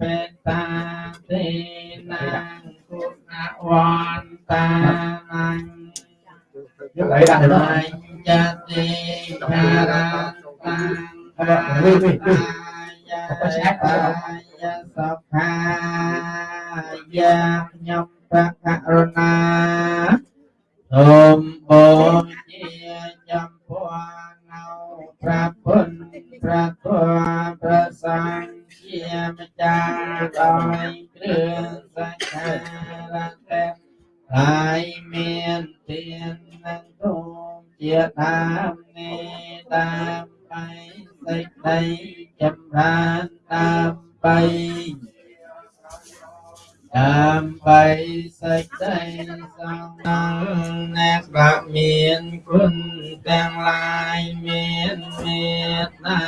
បេតាទេណាងគុណវន្តានាងយកអីដាក់ទៅអញ្ញតិភារតាំអាយាយសុខាយាខ្ញុំបករុណាសូមបូជាចំពោះនៅព្រះពុទ្ធព្រះធម៌ព្រះសង្ឃជាម្ចាស់ដោយគ្រឿងសក្ការៈទេហើយមានទាននឹងទូមជាដើមនេះដើម្បីសេចក្តីចម្រើនដើម្បី ដើម្បីសេចក្តីសង្ឃអ្នកដែលមានគុណទាំងឡាយមានមេត្តា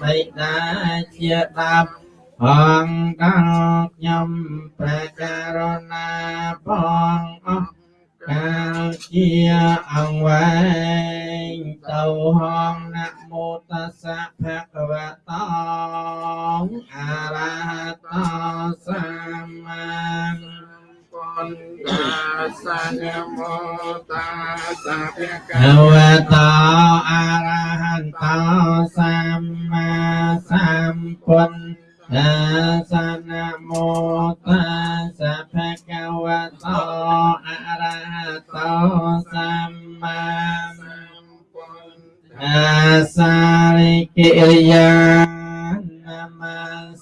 បិតាជាដាប់អង្គដល់ខ្ញុំព្រះករុណាផងអស់ កាលជាអង្វែងទៅហងនមោតសៈភគវតងអរហតសម្មាបណ្ដាសញ្ញោតាសភគវតអរហន្តសម្មាសម្ពុទ្ធ តាសនមោតាសៈភៈคะវៈតោអរហតោសម្មាសម្ពុទ្ធតាសារិកិរិយានម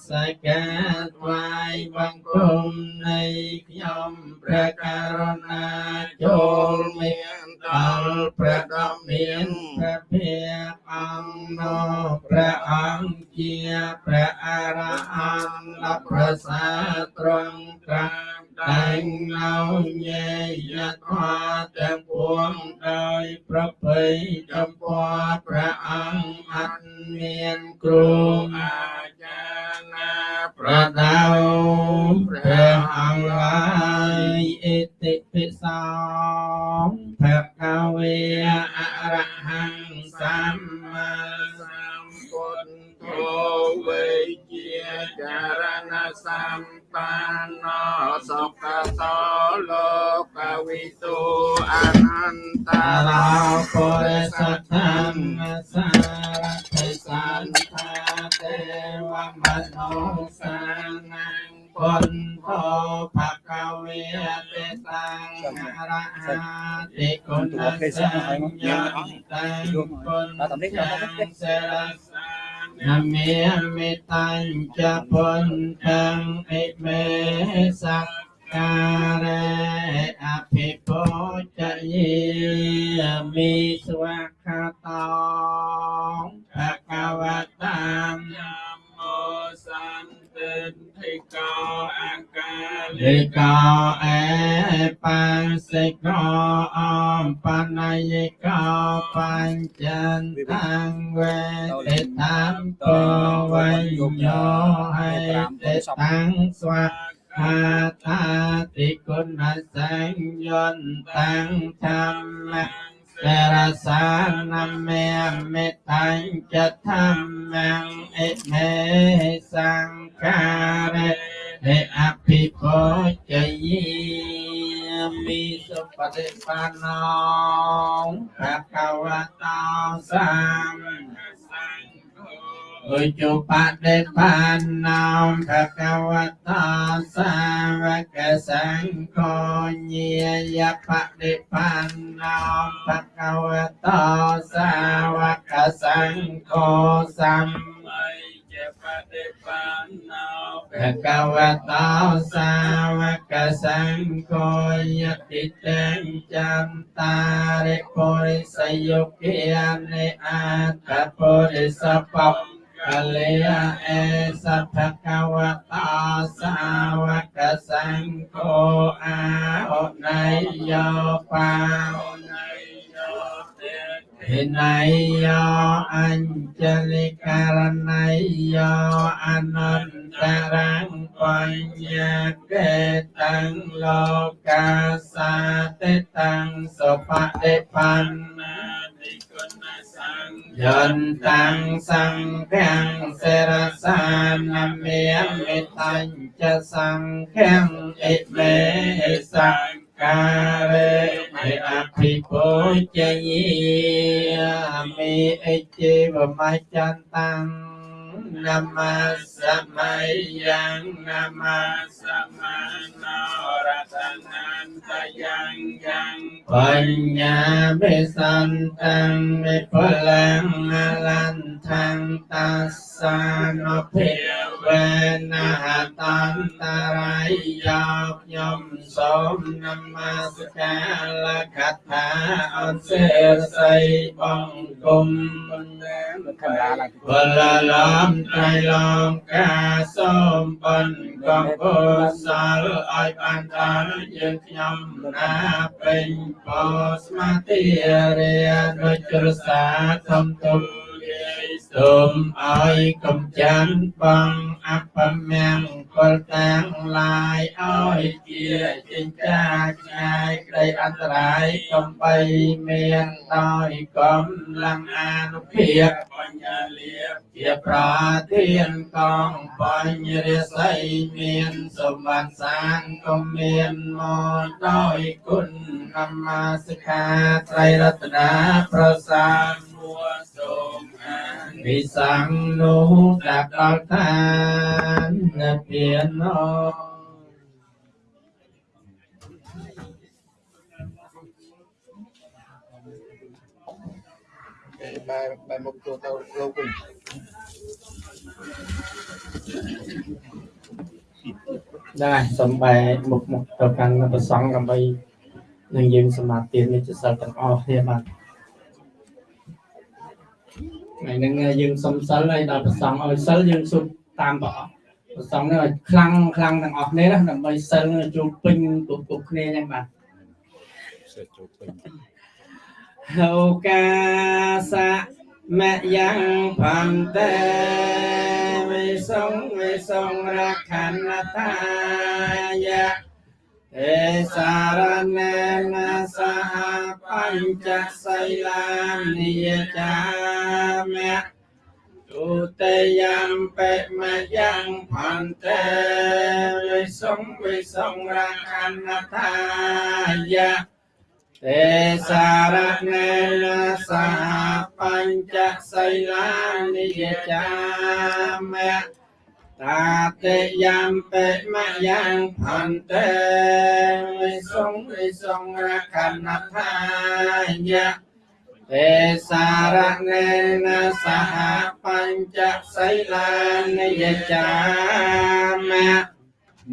ស្ការថ្វាយបង្គំនៃខ្ញុំព្រះករុណាចូលមានដល់ព្រះដ៏មានព្រះភិក្ខអង្គនោះព្រះអង្គជាព្រះអរហន្តដ៏ប្រសើរត្រង់ត្រាំតែងនៅញេយធម៌ទាំងពួងដោយប្រពៃចំពោះព្រះអង្គអត់មានគ្រូអាចារ្យណា ប្រដៅព្រះអង្គឡើយអិតិពិសោភគវេអរហង្គសម្មាសម្ពុទ្ធោវេជាចារណសម្បានណសុខតោលោកវិទូអនន្តរោពុរិសធ គុណសញ្ញតាំងគុណសេរសានមេមេតាំងចពុនតាំងអិមេសក្ការេអភិពុជយេមិស្វាខាតោភគវតាមមោសន្តិធិកោអកាလိកោអេបញ្សិកោអំបណ្ណយិកោបញ្ចន្តាំងវេទិតាមតវញ្ញោហេទិតាំងស្វាខាតាតិគុណសញ្ញន្តាំងធម្មៈ សេរសានមេមេតាំងចធម្មំអិមេសង្ការេទេអភិពុជយេមិសុបតិបាណោភគវតោស ម្អុជបដិបាននោមភគវតោសាវកសង្ឃោញាយបដិបាននោមភគវតោសាវកសង្ឃោសម្បយបដិបាននោមភគវតោសាវកសង្ឃោយតិតេចន្តារិពុរិសយុគានិអត្តពុរិសបព កលិយអេសភគវតោសាវកសង្ឃោអាអន័យយោបាអន័យយោហេណៃយោអញ្ចလိករណៃយោអនន្តរងបញ្ញកេតាំងលោកាសាតិតាំងសុបតិបណ្ណា យន្តੰសង្ឃំសិរសានមេមិតញ្ចសង្ឃំអិមេសង្ការេមេអភិពុជយាមិអិជេវមច្ចន្តាំ នមសមយ៉ាងនមសមណរតនាន្តយ៉ាងយ៉ាងបញ្ញាបិសន្តੰមិពលังអលន្តੰតាសានុភិវេនហតន្តរាយយោខ្ញុំសូមនមស្ការលកថាអនសេរស័យបង្គំខណ្ឌាឡើងវលលំត្រៃលងកាសូមបន្កំកុសលឲ្យបានដល់យើងខ្ញុំណាពេញបស្មាតិរាដូចជ្រសាធំទុំ សូមឲ្យកំចាន់បងអបមង្គលទាំងឡាយឲ្យជាចិញ្ចាឆ្ងាយក្តីអន្តរាយកំបីមានដោយកំឡំអានុភាពបញ្ញាលៀបជាប្រាធានកងបញ្ញរិស័យមានសម្បត្តិសានក៏មានមកដោយគុណនមស្ការត្រៃរតនាប្រសាទ មួសូមអានវិសង្ឃនោះដាក់ដល់ឋាននិព្វានអបែរបែរមុខចូលទៅលោកវិញដែរសំបែមុខមុខទៅកាន់ប្រសង់ដើម្បីនឹងយើងសមាធិនេះជាសិលទាំងអស់គ្នាបាទថ្ងៃ ហ្នឹងយើងសុំសិលហើយដល់ប្រសង់ឲ្យសិលយើងសុំតាមព្រះអង្គប្រសង់នេះឲ្យខ្លាំងខ្លាំងទាំងអស់គ្នាណាដើម្បីសិលជួបពេញគ្រប់គ្រប់គ្នាចឹងបាទសេចចូលពេញហោកាសៈមយ៉ាងផន្តេវិសងវិសងរខណ្ណតាយៈ ទេសារណេនសហបញ្ចសីលានិយចាមៈទុតិយំបិមយ៉ាងផន្តេវិសងវិសងរខណ្ណតាយៈទេសារណេនសហបញ្ចសីលានិយចាមៈ តាតិយំបិមយ៉ាងផន្តេវិសងវិសងរខណថាយៈទេសារណេនសហបញ្ចសីលានិយចាមៈ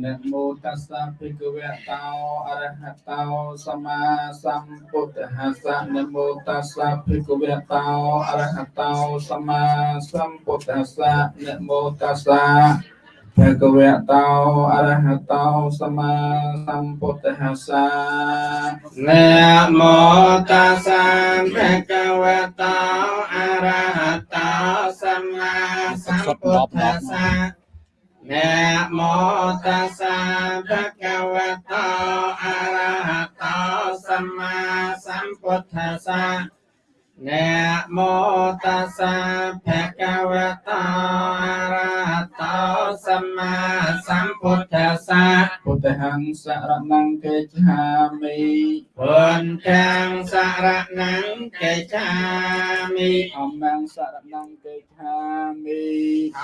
นะโมตัสสะภะคะวะโตอะระหะโตสัมมาสัมพุทธัสสะนะโมตัสสะภะคะวะโตอะระหะโตสัมมาสัมพุทธัสสะนะโมตัสสะภะคะวะโตอะระหะโตสัมมาสัมพุทธัสสะ นะโมตัสสะภะคะวะโตอะระหะโตสัมมาสัมพุทธัสสะ นะโมตัสสะภะคะวะโตอะระหะโตสัมมาสัมพุทธัสสะนะโมตัสสะภะคะวะโตอะระหะโตสัมมาสัมพุทธัสสะ ហង្សរណង្កេច្ឆាមិពុនតាំងសារណង្កេចាមិអមង្សរណង្កេច្ឆាមិ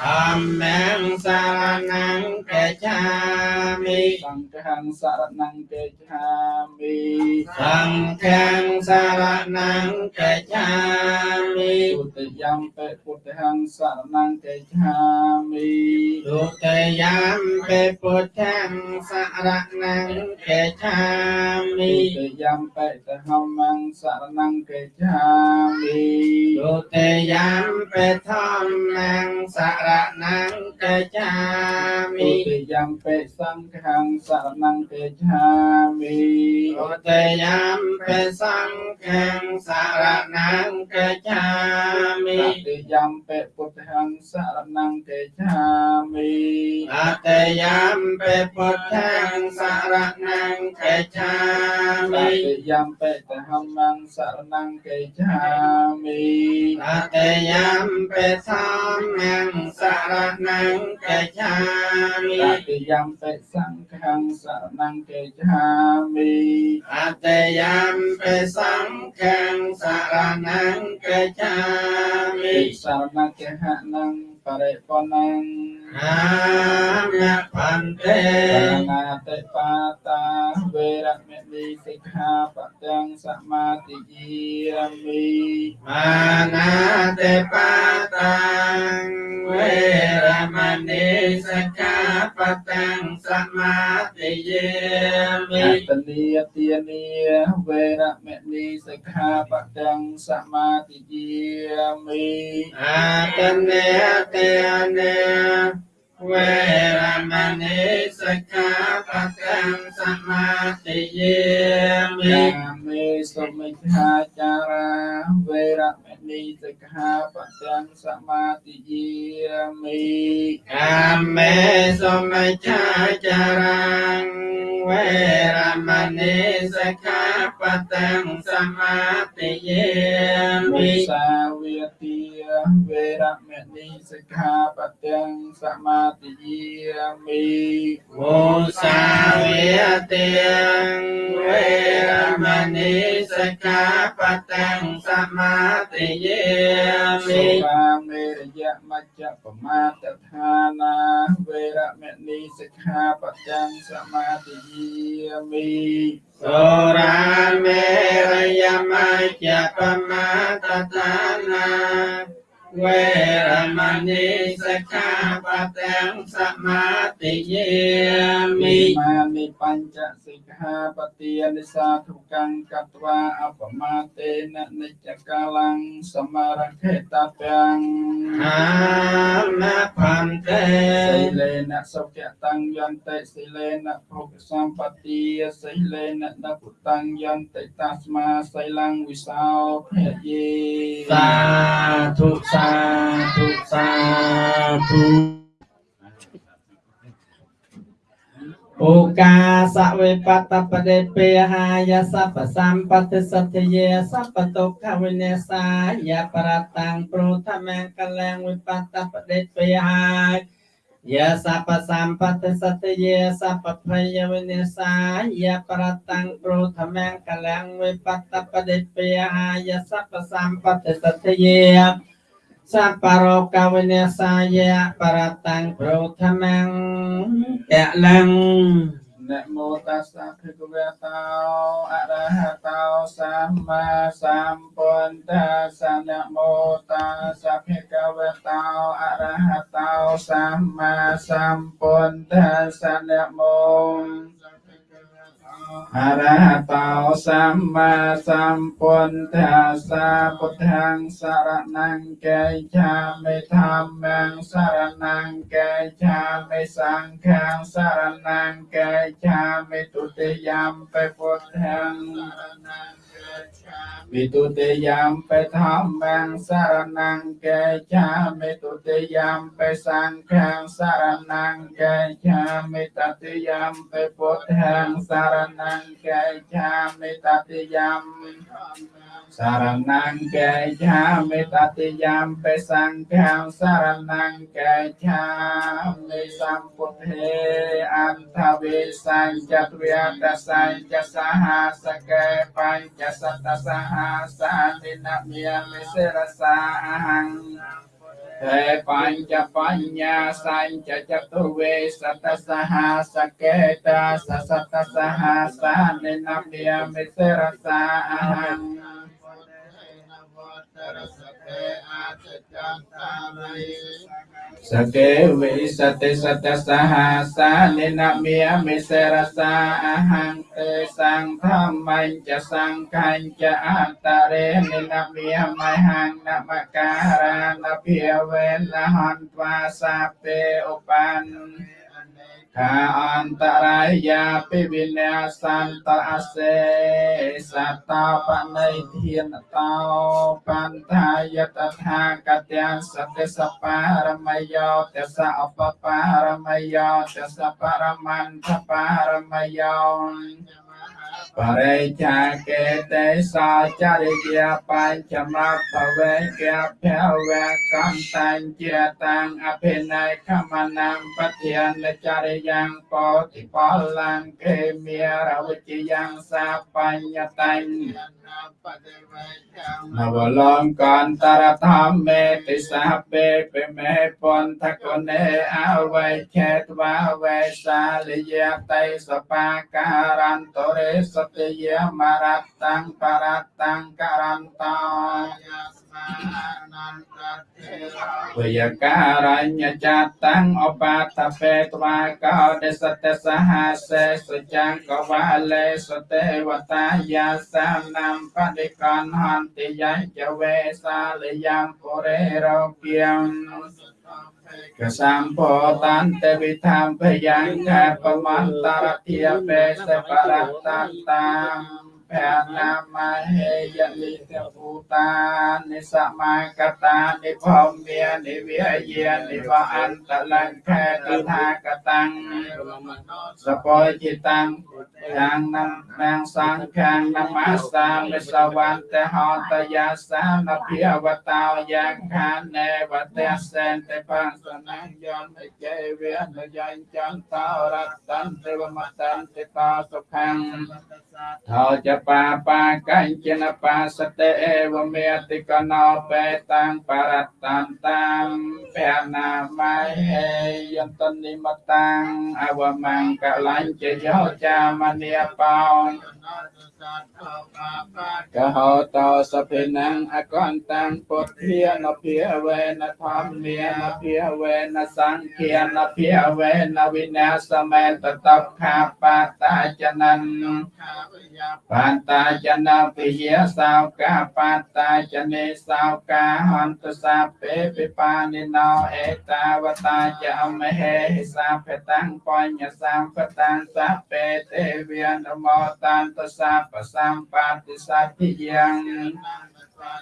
ធម្មងសារណង្កេចាមិសង្ឃហង្សរណង្កេច្ឆាមិសង្ឃាំសារណង្កេចាមិទុតិយំបិពុទ្ធហង្សរណង្កេច្ឆាមិទុតិយំពេពុទ្ធាំសាររណង្គកេឆាមិទុតិយំបិទហមង្គសរណង្គកេឆាមិទុតិយំបិធម្មង្គសរណង្គកេឆាមិទុតិយំបិសង្ឃង្គសរណង្គកេឆាមិទុតិយំបិសង្ឃង្គសរណង្គកេឆាមិទុតិយំបិពុទ្ធង្គសរណង្គកេឆាមិអតយំបិពុទ្ធพุทธังสารนังกัจฉา ត มิ តិយំពេតហម្មងសរណង្កេឆាមិ อัตยามเปสัมมังสารนังกัจฉามิ តតិយំពេសង្ឃังសរណង្កេឆាមិ อัตยามเปสังฆังสารนังกัจฉามิ ិសរណកេហនង បរិបុណังអាមៈបន្ទេណាតិបាតាវេរមនិសិក្ខាបទាំងសមាទិយាមិមាណាតិបាតាវេរមនិសិក្ខាបទាំងសមាទិយាមិតនីទានីវេរមនិសិក្ខាបទាំងសមាទិយាមិអតនេតទានាវេរមណីសិក្ខាបទំសមាទិយាមិមេសមិច្ឆាចារាវេរមណីសិក្ខាបទំសមាទិយាមិកាមេសមិច្ឆាចារាវេរមណីសិក្ខាបទំសមាទិយាមិសាវេទិវេរម និសិក្ខាបទាំងសមាទិយាមិវោសាវេតិងវេរមណីសិក្ខាបទាំងសមាទិយាមិសុខាមេរយៈមជ្ជបមាតដ្ឋានាវេរមណីសិក្ខាបទាំងសមាទិយាមិសូរាមេរយៈមជ្ជបមាតដ្ឋានា វេរមណីសិក្ខាបទំសមាទិយាមិមានិបញ្ចសិក្ខាបទានិសាធុកੰកត្វាអបមាទេននិច្ចកាលំសមរខេតតំហាមផន្តេសិលេនសុខតੰយន្តិសិលេនភោគសម្បទាសិលេនដពុតੰយន្តិតស្មាសិលੰវិសោភយេសាធុសាសាធុសាធុអូកាសវេបតបដេពេហាយសពសម្បត្តិសទ្ធិយេសពតុខវិនេសាយប្រតាំងព្រោធម្មកលាំងវិបតបដេពេហាយសពសម្បត្តិសទ្ធិយេសពភយវិនេសាយប្រតាំងព្រោធម្មកលាំងវិបតបដេពេហាយសពសម្បត្តិសទ្ធិយេ សពរោកវិញ្ញាសាយៈបរតੰប្រធមੰកលੰនមោតាសាភិគវេតោអរហតោសម្មាសម្ពុន្ធាសនមោតាសាភិគវេតោអរហតោសម្មាសម្ពុន្ធាសនមោ รธมังแกะลัง นะโมตัสสะภะคะวะโตอะระหะโตสัมมาสัมพุทธัสสะนะโมตัสสะภะค ะวะโตอะระหะโตสัมมาสัมพุทธัสสะนะโมอะระหะโตสัมมาสัมพุทธัสสะพุทธังสรณังกัจฉามิธัมมังสรณังกัจฉามิสังฆังสรณังกัจฉามิตุติยมปิพุทธังสรณังกัจฉามิตุติยมปิธัมมังสรณังกัจฉามิตุติยมปิสังฆังสรณังกัจฉามิตติยมปิพุทธังสรณังกัจฉามิตติยม สารนังแก่ชามิตติยามไปสังฆังสารนังแก่ชามิสัมพุทเทอันทวิสังจัตเวียตสังจะสหัสเกปัญจะสัตตสหัสานินามิ Saranang kejami tati yampe sangkang saranang kejami samputhe antavi sanjatwiyata sanjasaha sake pancasata saha sahanina miyami serasa ahang ទេបញ្ចបញ្ញាសញ្ចចតុវេសតសហសកេតាសសតសហសានិនំយមិសិរសាអហង្រសតេអតិចន្តរិសកេវិសតិសតសហាសានិណមាមិសេរសាអហង្ទេសង្ឃមញ្ចសង្ខញ្ចអន្តរេនិណមាមហង្នមការានភិវេលហន្វាសាពេឧបាន ខាអន្តរាយាពិវិញ្ញាសន្តអសេសតោបនៃធានតោបន្តាយតថាកទាំងសតិសបារមយោទសអបបារមយោទសបរមន្តបារមយោ បរិច្ឆាកេតេសាចរិយាបញ្ចមបវេកភវៈកំតាញ់ជាតាំងអភិន័យខមនាមបទានចរិយ៉ាងពោតិពលังកេមេរវិជ្ជយ៉ាងសាបញ្ញតញ្ញនវលងកន្តរធម្មេតិសាពេពេមេពន្ធកនេអវេឆេតវាវេសាលយតៃសបាការន្តរិសតិយមរតតាំងបរតតាំងករន្តោ វយការញ្ញចាតាំងអបាតបេត្វាកោដសតសហសេសុចង្កវាលេសទេវតាយាសានាមបដិកនហន្តិយចវេសាលយ៉ាងពុរេរោគៀងកសម្ពោតានទេវិធម្មភយ៉ាងកបមន្តរធាបេសបរតតា ភណាមហេយនិកពុតានិសមកតានិភមមានិវិយានិវអន្តលង្ខេតថាកតាំងសពោចិតាំងយ៉ាងនំនាងសង្ខាងនមស្សាមិសវន្តហតយាសានភិអវតោយ៉ាងខាននេវតេសេនទេបង្សនញ្ញនជេវេនយាញចន្តោរតន្ទេវមតន្តិតោសុខੰថោចបាបាកញ្ចនបាសតេអេវមេតិកណោបេតាំងបរតន្តាំភណាមហេយន្តនិមតាំងអវមង្កលញ្ចយោចាមនីបោ កហោតោសភិนังអកន្តាំងពុទ្ធានភិវេនធម្មានភិវេនសង្ឃានភិវេនវិនាសមេតតខាបតាចននបានតាចនពិយាសោកាបានតាចនេសោកាហន្តសាពេពិបានិណោអេតាវតាចអមហេហិសាភតាំងបញ្ញសម្បតាំងសពេទេវិនមោតានតសាបសម្បតិសតិយ៉ាង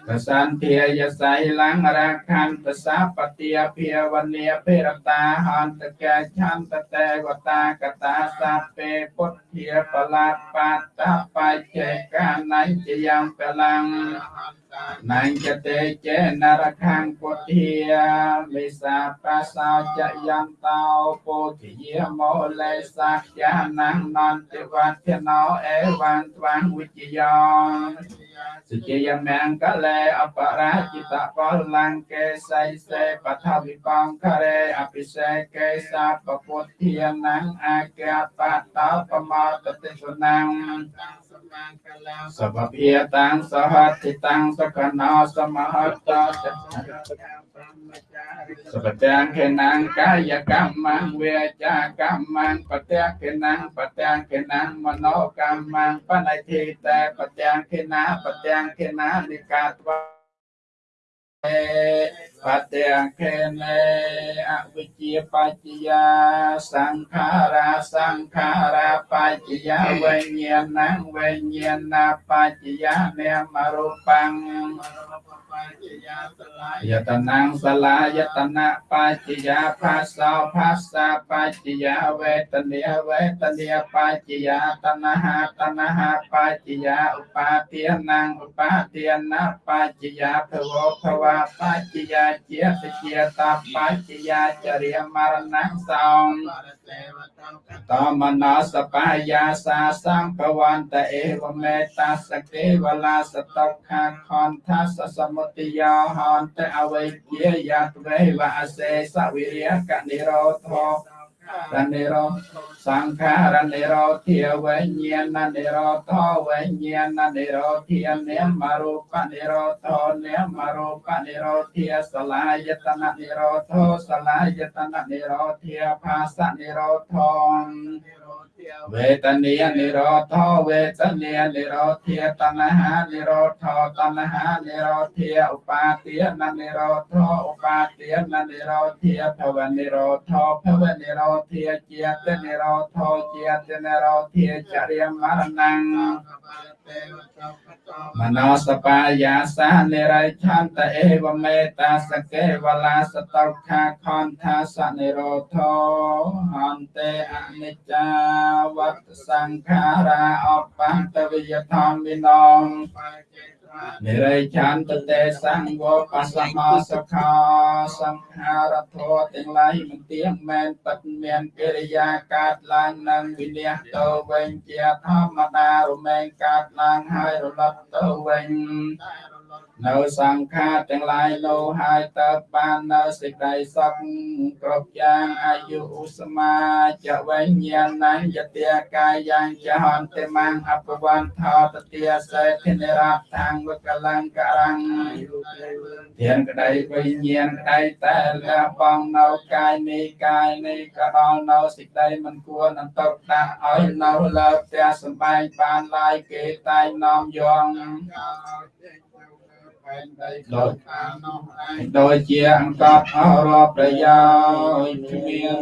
កសន្ធាយសៃលង្រខន្តសាបតិភិវនីភិរតាហន្តកេឆន្តតេវតាកតាសាពេពុទ្ធាបលាបតបច្ចេកានញ្ញយ៉ាងបលាំងនញ្ញតេចេនរខាងពុទ្ធាមិសាបាសោចយន្តោពុទ្ធិយមោលេសាយានងនន្តិវត្តណោអេវន្ទវវិជ្ជយោសុជាយមង្គលេអបរាជិតពលង្កេសៃសេបថវិបង្ករេអភិសេកេសាពពុទ្ធានងអាកេបតោបមោតតិសុណងសពភិតាំងសហតិតាំងសកណោសមហតោសពទាំងខេណាងកាយកម្មងវេចាកម្មងបទាំងខេណាងបទាំងខេណាងមនោកម្មងបណៃធីតេបទាំងខេណាបទាំងខេណានិកាតវ បទាំងខេនេអវិជ្ជាបច្ចយាសង្ខារាសង្ខារាបច្ចយាវិញ្ញាណังវិញ្ញាណបច្ចយានេមរូបង្យតនាងសលាយតនាបច្ចយាផាសោផាសាបច្ចយាវេទនាវេទនាបច្ចយាតនហតនហបច្ចយាឧបាទានាងឧបាទានបច្ចយាភវភវបច្ចយាជាសជាតបច្ចយាចរិយមរណងសោងតមនោសបាយាសាសម្ភវន្តអេវមេតាសកេវលាសតកខាខនថាសសមុទយោហន្តអវេជាយតវេវអសេសវិរិយកនិរោធោ រនិរោសង្ខារនិរោធាវិញ្ញាណនិរោធោវិញ្ញាណនិរោធានិមរូបនិរោធោនិមរូបនិរោធាសលាយតននិរោធោសលាយតននិរោធាภาសនិរោធោ វេទនានិរោធោវេទនានិរោធាតណ្ហានិរោធោតណ្ហានិរោធាឧបាទាននិរោធោឧបាទាននិរោធាភ វនិរោធោភវនិរោធាជាតនិរោធោជាតនិរោធាចរិយមរណੰមនោសបាយាសានិរិឆន្តអេវមេតាសកេវលាសតោខាខនថាសនិរោធោហន្តេអនិច្ចាវត្តសង្ខារាអបន្តវិយធម្មិណង និរិឆន្ទតេសង្វបសមោសខោសង្ខារធោទាំងឡាយមិនទៀងមែនពិតមានកិរិយាកើតឡើងនឹងវិនិច្ឆ័យទៅវិញជាធម្មតារមែងកើតឡើងហើយរលត់ទៅវិញ នៅសង្ខារទាំងឡាយនោះហើយទៅបាននៅសេចក្តីសុខគ្រប់យ៉ាងអាយុឧស្មាចវេញ្ញាណញ្ញទាកាយ៉ាងចហន្តិមង្អបវន្តោតទាសេធិនិរដ្ឋังវកលង្ករੰធានក្តីវិញ្ញាណក្តីតែលះបង់នៅកាយនេះកាយនេះក៏ដល់នៅសេចក្តីមិនគួរនឹងទុកដាក់ឲ្យនៅលើផ្ទះសម្បែងបានឡាយគេតែងនាំយង ដោយដោយជាអង្កត់អរប្រយោជន៍គ្មាន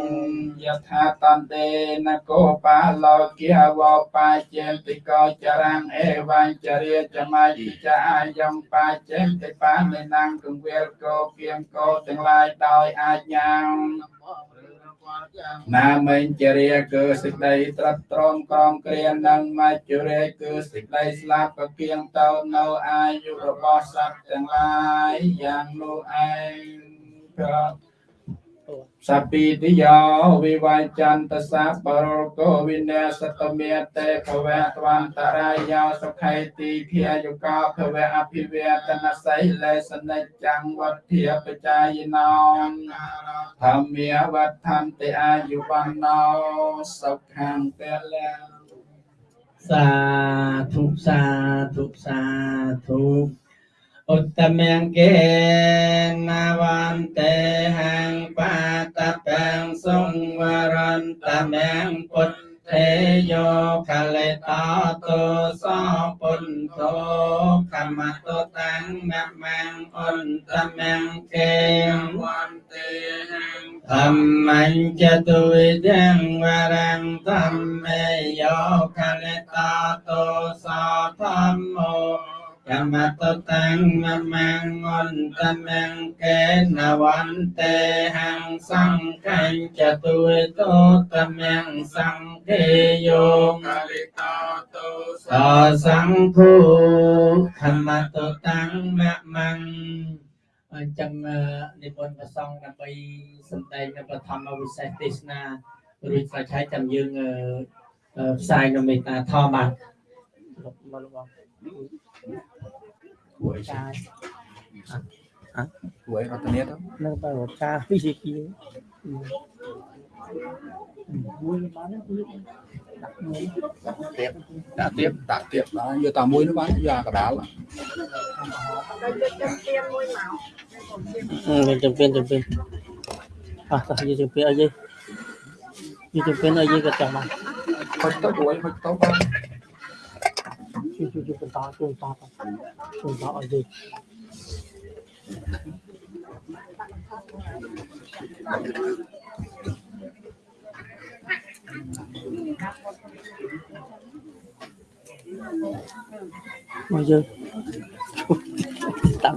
យថាតន្ទេនកោបាលោគាវោបាចេតិកោចរាំងអេវញ្ចរិយចមៃចាយំបាចេតិបានិណងគង្វាលកោគៀងកោទាំងឡាយដោយអាចញាំ ណាមិញជារាគឺសេចក្តីត្រាត់ត្រងក្រងគ្រានិងមច្ចុរាគឺសេចក្តីស្លាប់ក៏គៀងទៅនៅអាយុរបស់សត្វទាំងឡាយយ៉ាងនោះឯងប្រ សពីតិយោវិវញ្ចន្តសាបរោគវិនេសតមេតេភវៈទវន្តរាយោសុខៃទីភាយុកោភវៈអភិវេតនសៃលេសនិច្ចំវត្ធាបចាយណោធម្មាវត្ថន្តិអាយុវណ្ណោសុខੰពលៈសាធុសាធុសាធុ ឧត្តមង្គេនវន្តេហੰបាតពេងសង្វរន្តមង្គពុទ្ធទេយោកលេតតោសពុទ្ធោកម្មតតាំងមមੰអន្តមង្គេវន្តេហੰធម្មញ្ចតុវិទាំងវរੰធម្មេ កម្មតតាំងមមੰអន្តមង្គេនវន្តេហੰសង្ឃញ្ចតុវិតោតមੰសង្ឃេយោកលិតោទោសសង្ឃោធម្មតតាំងមមੰអញ្ចឹងនិមន្តព្រះសង្ឃដើម្បីសម្ដែងនៅបឋមវិសេសទេសនារួចស្រេចហើយចាំយើងផ្សាយនៅមេត្តាធម៌បាទមកលោកបង Quậy Trời, Quậy ở tên nét đó nó phải một ca cái gì kia. Ừ. Ừ, vui mà nó vui. Đặt người. tiếp đã tiếp đã tiếp đó giờ tao muối nó bán giờ cả đá là Ừ, mình chụp pin chụp pin. À, sao gì chụp pin ở gì? Gì chụp pin ở gì cái chồng mà. hơi tốt quậy hơi tốt ba Chụp chụp chụp to chụp to to. Chụp to ở gì? Bây giờ tạm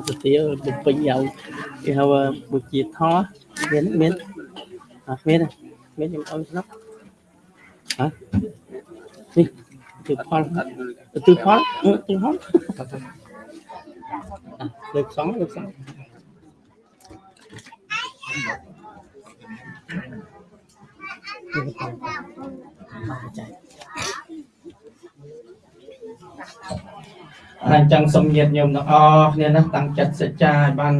thời tía bụng bình dầu thì hầu bực gì thó miến miến à miến này miến em ơi nó hả đi từ phó từ phó ừ, từ phó à, được sống được sống Được sống. À, chạy. ហើយ អញ្ចឹងសូមញាតិញោមទាំងអស់គ្នាណាតាំងចិត្តសច្ចាឲ្យបាន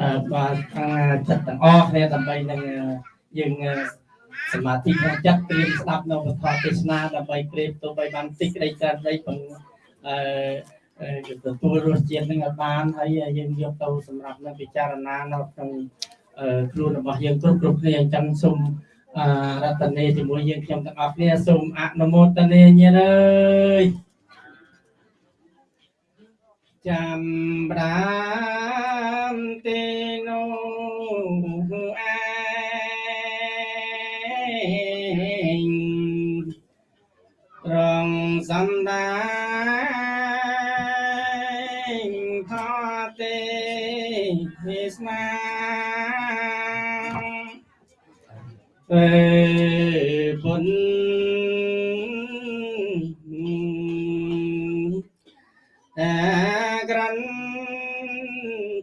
អឺបានតាំងចិត្តទាំងអស់គ្នាដើម្បីនឹងអឺយើងអឺ សមាធិក្នុងចិត្តត្រៀមស្ដាប់នៅពធទេសនាដើម្បីព្រៀបទៅបីបានតិចក្តីច្រើនដីពងអឺអឺទទួលរសជាតិនឹងឲ្យបានហើយយើងយកទៅសម្រាប់នឹងពិចារណានៅក្នុងអឺខ្លួនរបស់យើងគ្រប់គ្រប់គ្នាអញ្ចឹងសូមអឺរតនេជាមួយយើងខ្ញុំទាំងអស់គ្នាសូមអនុមោទនាញាតិអើយ chăm ram tê nô សនាពេលបុណ្យតែក្រាន់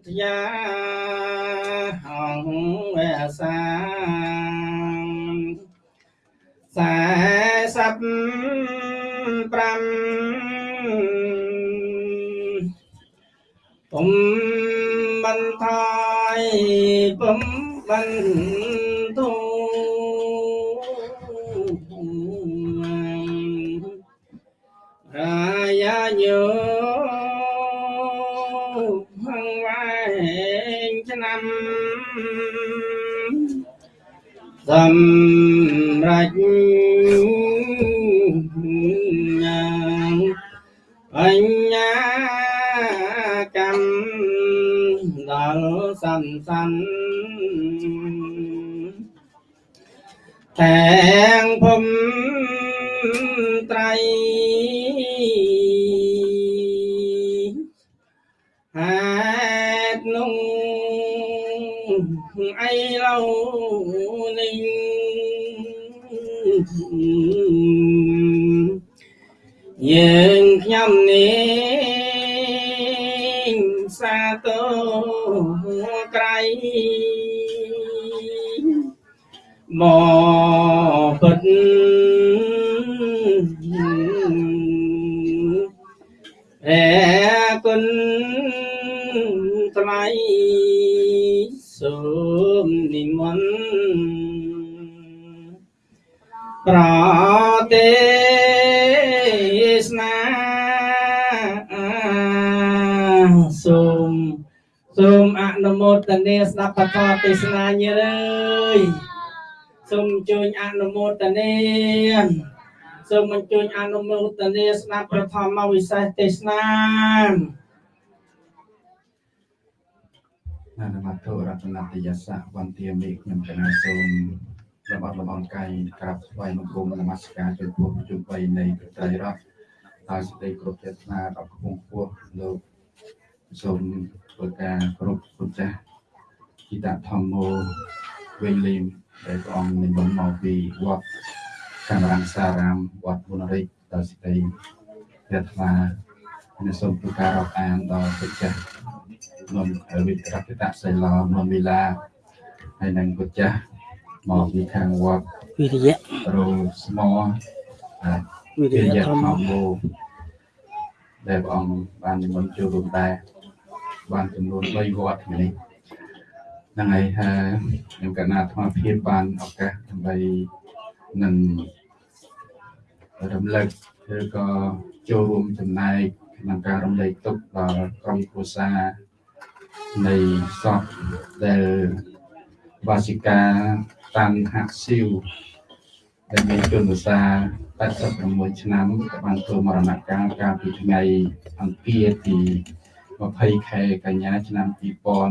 ធ្យាហងវេសាសែសັບប្រាំពុំបន្ថ យពុំបន្ទូរាយាញោហងវែងឆ្សន្សានទាំងភុំត្រៃហេតុនោះអីឡូវនេះយើងខ្ញុំនេះសាទរ ក្រៃមក នុមោទនាស្ដាប់ពធទេសនាញាតិអើយសូមអញ្ជើញអនុមោទនាសូមអញ្ជើញអនុមោទនាស្ដាប់ប្រធមវិសេសទេសនាអនុមត្ថុរតនតយសៈវន្ទាមេខ្ញុំកណាសូមលំអត់លំអរកាយក្រាបថ្វាយបង្គំនមស្ការចំពោះជុំបីនៃព្រះត្រៃរតន៍ហើយសេចក្តីគ្រប់ចេតនាដល់ខ្ពង់ខ្ពស់លោកសូមធ្វើការគ្រប់គ្រប់ចាស់ គិតធម្មោវិញលីមដែលព្រះអង្គនិមន្តមកពីវត្តកាមរាំងសារាមវត្តមុនរិទ្ធដោយសេចក្តីព្រះថ្លានិងសូមធ្វើការរាប់អានដល់ព្រះចាស់នំវិទ្យាតសិលានំវិឡាហើយនឹងពុទ្ធចាស់មកពីខាងវត្តវិរិយៈរោស្មោហើយវិរិជាយៈយៈធម្មធម្មោដែលព្រះអង្គបាននិមន្តចូលរួមដែរបានចំនួន3វត្តនេះ ហ្នឹងហើយហើយខ្ញុំកណាអាត្មាភាពបានឱកាសដើម្បីនឹងរំលឹកឬក៏ចូលរួមចំណែកក្នុងការរំលែកទុក្ខដល់ក្រុមគ្រួសារនៃសពដែលវាសិកាតាន់ហាក់ស៊ីវដែលមានជនភាសា86ឆ្នាំក៏បានធ្វើមរណកាលកាលពីថ្ងៃអង្គារទី 20ខែកញ្ញាឆ្នាំ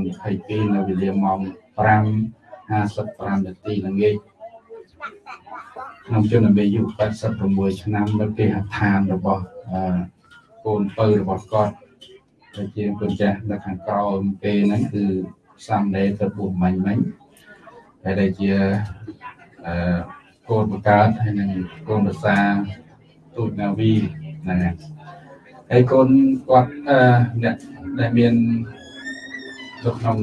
2022នៅវេលាម៉ោង5:55នាទីល្ងាចក្នុងជនអាយុ86ឆ្នាំនៅគេហដ្ឋានរបស់អឺកូនពៅរបស់គាត់ដែលជាគុណចាស់នៅខាងក្រោមគេហ្នឹងគឺសាមណេរទៅពុះមាញ់មិញហើយដែលជាអឺកូនបង្កើតហើយនឹងកូនភាសាទូតនាវីហ្នឹងហើយហើយកូនគាត់អឺអ្នក ដែលមាននៅក្នុង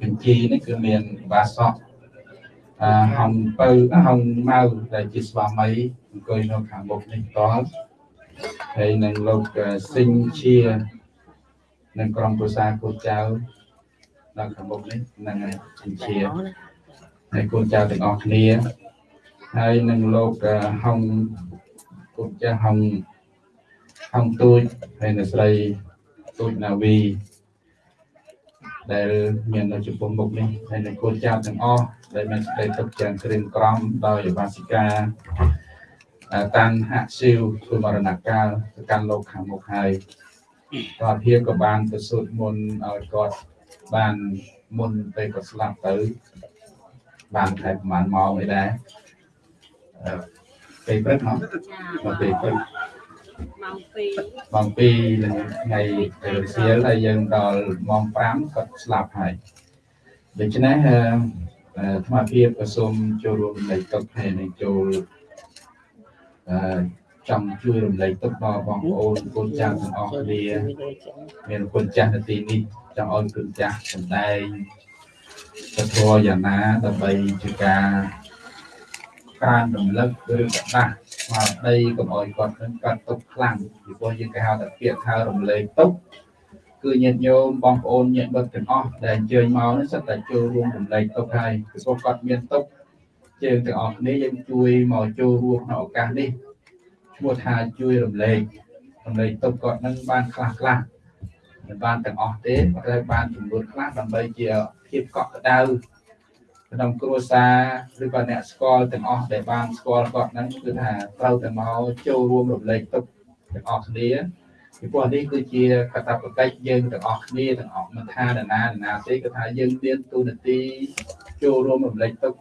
បញ្ជីនេះគឺមានបាសក់អឺហំពៅហំម៉ៅដែលជាស្វាមីអង្គុយនៅខាងមុខនេះតល់ហើយនឹងលោកអឺស៊ីងជានិងក្រុមប្រសាគូចៅនៅខាងមុខនេះនឹងហើយចិញ្ជាហើយកូនចៅទាំងអស់គ្នាហើយនឹងលោកអឺហុងកូនចាស់ហុងហុងទូចហើយនៅស្រី ទូចណាវីដែលមាននៅចំពោះមុខនេះហើយនឹងកូនចៅទាំងអស់ដែលមានសេចក្តីទុកយ៉ាងក្រៀមក្រំដោយវាសិកាអឺតាំងហាក់ស៊ីវធ្វើមរណកាលទៅកាន់លោកខាងមុខហើយគាត់ភាពក៏បានទៅសូត្រមន្តឲ្យគាត់បានមុនពេលគាត់ស្លាប់ទៅបានខែប្រហែលម៉ោងអីដែរអឺពេលព្រឹកហ៎ដល់ពេលព្រឹក ម៉ោង2ម៉ោង2នឹងថ្ងៃរសៀលហើយយើងដល់ម៉ោង5គាត់ស្លាប់ហើយដូច្នេះអឺអឺអាត្មាភាពក៏សូមចូលរួមរំលែកទុកហើយនឹងចូលអឺចង់ជួយរំលែកទុកដល់បងប្អូនកូនចៅទាំងអស់គ្នាមានគុណចាស់នៅទីនេះចង់ឲ្យគុណចាស់សម្ដែងពធយ៉ាងណាដើម្បីជាការក្រើនរំលឹកឬក៏ដាស់ ស្មារតីកុំឲ្យគាត់នឹងកាត់ទុកខ្លាំងពីព្រោះយើងគេហៅថាពាក្យថារំលែកទុកគឺញាតិញោមបងប្អូនញាតិមិត្តទាំងអស់ដែលអញ្ជើញមកនេះសិតតែចូលរួមរំលែកទុកហើយពីព្រោះគាត់មានទុកយើងទាំងអស់គ្នាយើងជួយមកចូលរួមក្នុងឱកាសនេះឈ្មោះថាជួយរំលែករំលែកទុកគាត់នឹងបានខ្លះខ្លះមិនបានទាំងអស់ទេប៉ុន្តែបានចំនួនខ្លះដើម្បីជាភាពកក់ក្ដៅ ក្នុងគ្រួសារឬក៏អ្នកស្គាល់ទាំងអស់ដែលបានស្គាល់គាត់ហ្នឹងគឺថាត្រូវតែមកចូលរួមរំលែកទុកទាំងអស់គ្នាពីព្រោះនេះគឺជាកតបកិច្ចយើងទាំងអស់គ្នាទាំងអស់មិនថានរណានរណាទេគឺថាយើងមានទូនាទីចូលរួមរំលែកទុក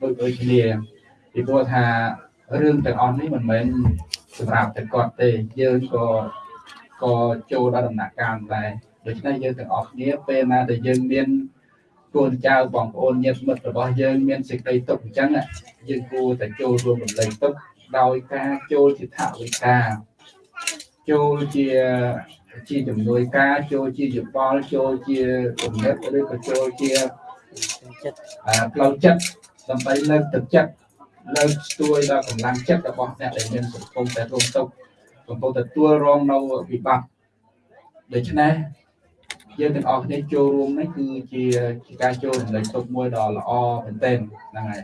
ដូចដូចគ្នាពីព្រោះថារឿងទាំងអស់នេះមិនមែនសម្រាប់តែគាត់ទេយើងក៏ក៏ចូលដល់ដំណាក់កាលដែរដូច្នេះយើងទាំងអស់គ្នាពេលណាដែលយើងមាន កូនចៅបងប្អូនញាតិមិត្តរបស់យើងមានសេចក្តីទុកអញ្ចឹងយើងគួរតែចូលរួមរំលែកទុកដោយការចូលជាថវិកាចូលជាជាជំនួយការចូលជាយោបល់ចូលជាគំនិតឬក៏ចូលជាចិត្តអឺផ្លូវចិត្តដើម្បីលើកទឹកចិត្តលើកស្ទួយដល់កម្លាំងចិត្តរបស់អ្នកដែលមានសង្គមតែរងទុក្ខកំពុងទទួលរងនៅវិបត្តិដូច្នេះ យើងទាំងអស់គ្នាចូលរួមនេះគឺជាជាការចូលរំលែកទុកមួយដ៏ល្អមែនទែនហ្នឹងហើយ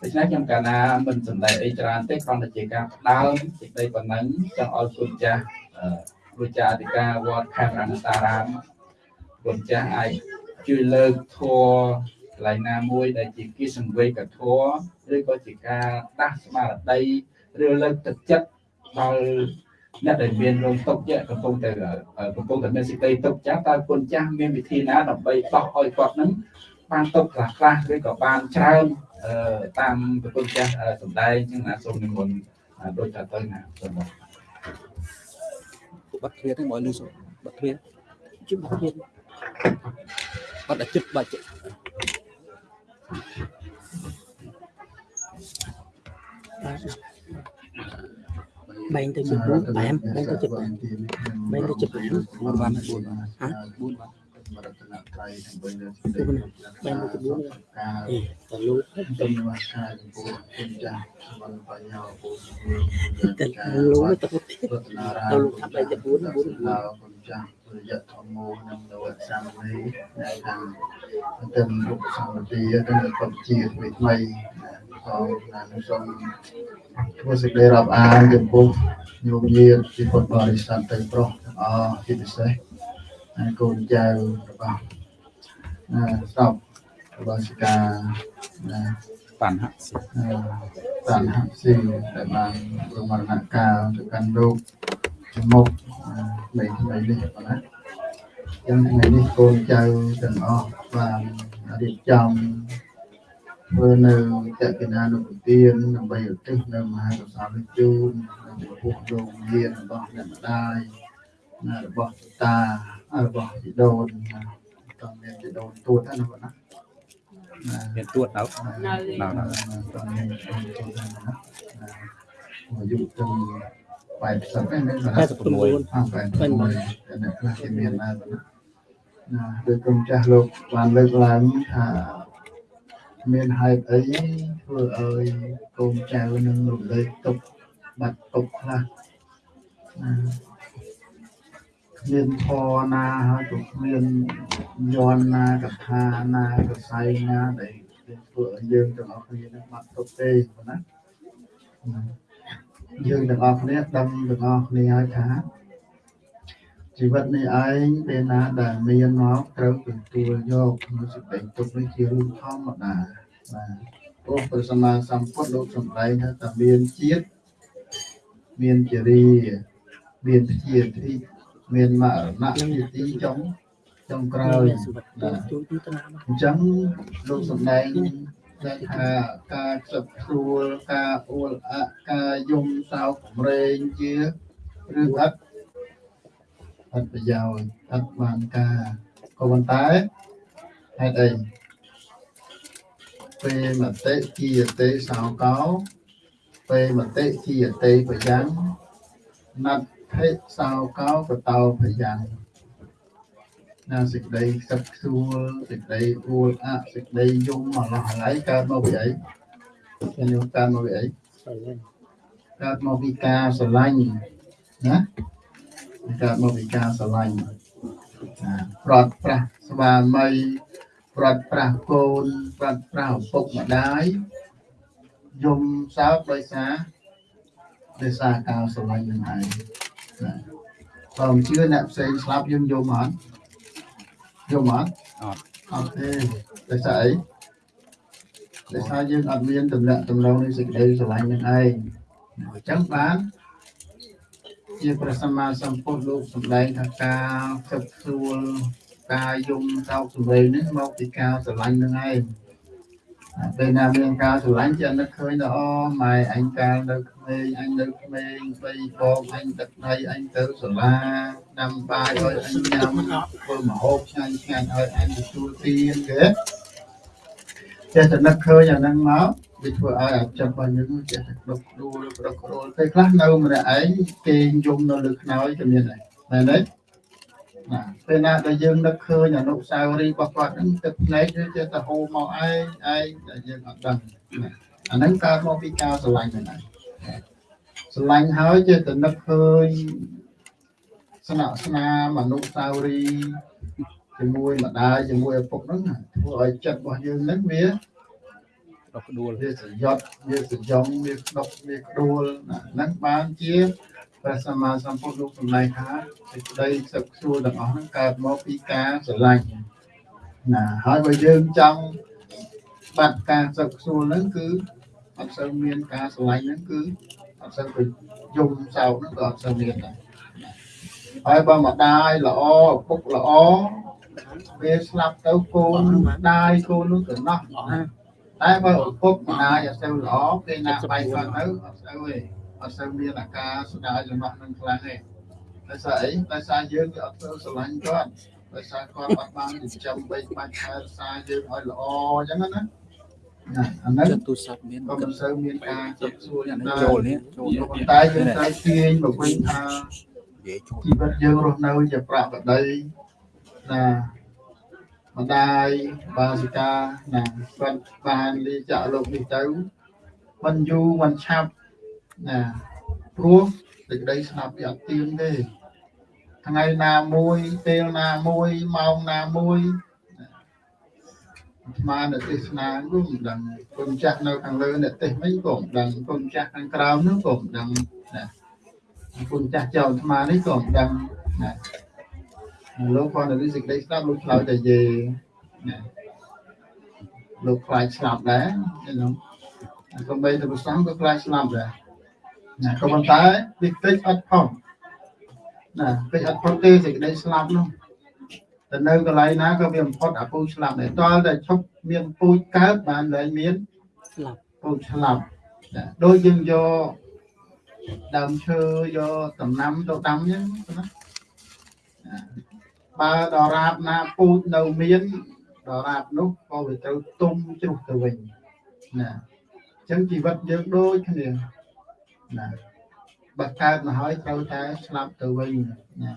ដូច្នេះខ្ញុំកាលណាមិនសំដែងអីច្រើនទេគ្រាន់តែជាការផ្ដើមសេចក្តីប៉ុណ្ណឹងចង់ឲ្យគុណចាស់អឺគ្រូចាស់អធិការវត្តខេត្តរណតារាមគុណចាស់អាចជួយលើកធัวកន្លែងណាមួយដែលជាគិសង្វេកធัวឬក៏ជាការដាស់ស្មារតីឬលើកទឹកចិត្តដល់ អ្នកដែលមានរោងទុកជាកំពុងតែកំពុងតែមានសេចក្តីទុកចាស់តើគុណចាស់មានវិធីណាដើម្បីដោះឲ្យគាត់នឹងបានទុកខ្លះខ្លះឬក៏បានច្រើនអឺតាមប្រគុណចាស់អឺសម្ដែងចឹងណាសូមនិមន្តអឺដូចថាទៅណាសូមមកបាត់គ្រាហ្នឹងមកលឺសុបាត់គ្រាជិះទៀតបាត់តែចិត្តបាត់ចិត្តបែ ងទៅជា4បែមបែងទៅជាបែមបែងទៅជាបែម4បាន4បានហ៎4បានរតនត្រ័យដើម្បីលើកទៅណាបែងទៅជា4ការអេតលូទុំវាការចំពោះគុណចាស់បានបញ្ញោពូតលូទៅទៀតរតនារាទៅលូថាបែងទៅ4 4ដល់គុណចាស់រយៈធម្មោនិងនវសាមនីដែលខាងទៅរូបសម្បត្តិទៅកំជាថ្មីថ្មី ផងណានឹងសូមធ្វើសេចក្តីរាប់អានចំពោះញោមញាតិពីពុទ្ធបរិស័ទទៅប្រុសទាំងអស់ជាពិសេសហើយកូនចៅរបស់អឺស្រុករបស់សិកាណាបានហាក់សិអឺតានហស៊ីដែលបានរមរណកាលទៅកាន់រោគចំមុខអឺនៃថ្ងៃនេះបងណាយ៉ាងថ្ងៃនេះកូនចៅទាំងអស់បានរៀបចំ ធ្វើនៅតេកិណានុពទានដើម្បីឧទ្ទិសនៅមហាកុសលជូនចំពោះលោកយានរបស់អ្នកម្ដាយណារបស់តារបស់ជីដូនតមានជីដូនទួតណាបងណាមានទួតដល់ដល់ដល់តមានទួតណាអាយុទៅ80ហ្នឹង86 86អ្នកខ្លះគេមានដែរណាដោយក្រុមចាស់លោកបានលើកឡើងថា មានហេតុអីធ្វើឲ្យកូនចៅនឹងរំលែកទុកបាត់ទុកខ្លះណាគ្មានធរណាហើយក៏គ្មានយន់ណាកថាណាកសែងណាដែលធ្វើឲ្យយើងទាំងអស់គ្នានឹងបាត់ទុកទេប៉ុណ្ណាណាយើងទាំងអស់គ្នាដឹងទាំងអស់គ្នាហើយថា ជីវិតនេះឯងពេលណាដែលមានមកត្រូវទទួលយកក្នុងសេចក្តីទុកនេះជារឿងធម្មតាបាទព្រោះព្រះសម្មាសម្ពុទ្ធលោកសម្ដែងថាតែមានជាតិមានចរីមានជាទីមានមរណៈជាទីចុងចុងក្រោយសម្បត្តិជួយទីតាណាអញ្ចឹងលោកសំដែងដែលថាការខ្សឹបខ្រួលការអួលអាក់ការយំសោកកម្រែងជាឬអត់ អត់ប្រយោជន៍អត់បានការក៏ប៉ុន្តែហេតុអីពេលមតិជាអតិសោកោពេលមតិជាអតិប្រយ៉ាងណដ្ឋិសោកោកតោប្រយ៉ាងណាសេចក្តីខ្សឹបខ្សួលសេចក្តីអួលអាក់សេចក្តីយំមកឡោះហើយកើតមកពីអីខ្ញុំយកកើតមកពីអីកើតមកពីការស្រឡាញ់ណា កើតមកពីការស្រឡាញ់ណាប្រត់ប្រាស់ស្វាមីប្រត់ប្រាស់កូនប្រត់ប្រាស់ឪពុកម្ដាយយំសោកដោយសារដោយសារការស្រឡាញ់នឹងឯងណាបើមិនជឿអ្នកផ្សេងស្លាប់យើងយំអត់យំអត់អត់អត់ទេដោយសារអីដោយសារយើងអត់មានតំណែងតំណងនៃសេចក្តីស្រឡាញ់នឹងឯងអញ្ចឹងបាន ជាព្រះសម្មាសម្ពុទ្ធលោកសម្ដែងថាការគិតស្រួលការយំតោកសម្លេងនេះមកពីការស្រឡាញ់នឹងឯងអាពេលណាមានការស្រឡាញ់ជានឹកឃើញថាអូម៉ែអញកាលនៅក្មេងអញនៅក្មេងបីបងអញទឹកដៃអញទៅសាលាដាំបាយឲ្យអញញ៉ាំធ្វើម្ហូបឆ្ងាញ់ឆ្ងាញ់ឲ្យអញទទួលទានគេចេះតែនឹកឃើញអាហ្នឹងមក វាធ្វើឲ្យអាចិត្តរបស់យើងចេះតែដុកដួលប្រករួលពេលខ្លះនៅម្នាក់ឯងគេងយំនៅលើខ្នើយក៏មានដែរមែនទេណាពេលណាដែលយើងនឹកឃើញអនុស្សាវរីយ៍របស់គាត់ហ្នឹងទឹកភ្នែកវាចេះតែហូរមកឯងឯងដែលយើងអត់ដឹងណាអាហ្នឹងកើតមកពីការស្រឡាញ់ហ្នឹងឯងស្រឡាញ់ហើយចេះតែនឹកឃើញស្នាក់ស្នាមអនុស្សាវរីយ៍ជាមួយម្ដាយជាមួយឪពុកហ្នឹងណាធ្វើឲ្យចិត្តរបស់យើងហ្នឹងវា ដុកដួលវាសយត់វាសយំវាដុកវាក្ដួលណាហ្នឹងបានជាព្រះសម្មាសម្ពុទ្ធលោកសម្ដែងថាសេចក្តីសឹកសួរទាំងអស់ហ្នឹងកើតមកពីការស្រឡាញ់ណាហើយបើយើងចង់បាត់ការសឹកសួរហ្នឹងគឺអត់សូវមានការស្រឡាញ់ហ្នឹងគឺអត់សូវទៅយំសោកហ្នឹងក៏អត់សូវមានដែរហើយបើម្ដាយល្អឪពុកល្អវាស្លាប់ទៅកូនដាយកូននោះទៅណោះ តែបើឪពុកម្ដាយអត់សូវល្អពេលណាបែកគាត់ទៅអត់សូវទេអត់សូវមានអាការស្ដាយរបស់នឹងខ្លាំងទេដោយសារអីដោយសារយើងវាអត់សូវស្រឡាញ់គាត់ដោយសារគាត់អត់បានចិញ្ចឹមបីបាច់ថែរក្សាយើងឲ្យល្អអញ្ចឹងណាណាអាហ្នឹងចិត្តទូរស័ព្ទមានក៏មិនសូវមានការចិត្តសួរយ៉ាងណាចូលនេះចូលប៉ុន្តែយើងត្រូវទាញមកវិញថានិយាយចូលជីវិតយើងរស់នៅជាប្រកបដីណា ម្ដាយបាសិកាណាគាត់បានលាចាក់លោកនេះទៅមិនយូរមិនឆាប់ណាព្រោះសេចក្តីស្លាប់វាអត់ទៀងទេថ្ងៃណាមួយពេលណាមួយម៉ោងណាមួយអាត្មានៅទេសនាក៏មិនដឹងគុណចាស់នៅខាងលើអ្នកទេសវិញក៏មិនដឹងគុណចាស់ខាងក្រោមនោះក៏មិនដឹងណាគុណចាស់ចៅអាត្មានេះក៏មិនដឹងណា លោកគាត់នៅសេចក្តីស្ដាប់លោកឆ្លើយតែយេណាលោកខ្លាចស្លាប់ដែរហ្នឹងក៏បីទៅប្រសងក៏ខ្លាចស្លាប់ដែរណាក៏ប៉ុន្តែតិចតិចអត់ផុតណាតិចអត់ផុតទេសេចក្តីស្លាប់នោះតែនៅកន្លែងណាក៏វាបំផុតអាពូជស្លាប់ដែរតលតែឈប់មានពូជកើតបានលែងមានស្លាប់ពូជស្លាប់ណាដូចយើងយកដើមឈើយកដំណាំទៅដាំអញ្ចឹងណា បើដរាបណាពូជនៅមានដរាបនោះក៏វាត្រូវទុំជ្រុះទៅវិញណាអញ្ចឹងជីវិតយើងដូចគ្នាណាបើកើតមកហើយត្រូវតែស្លាប់ទៅវិញណា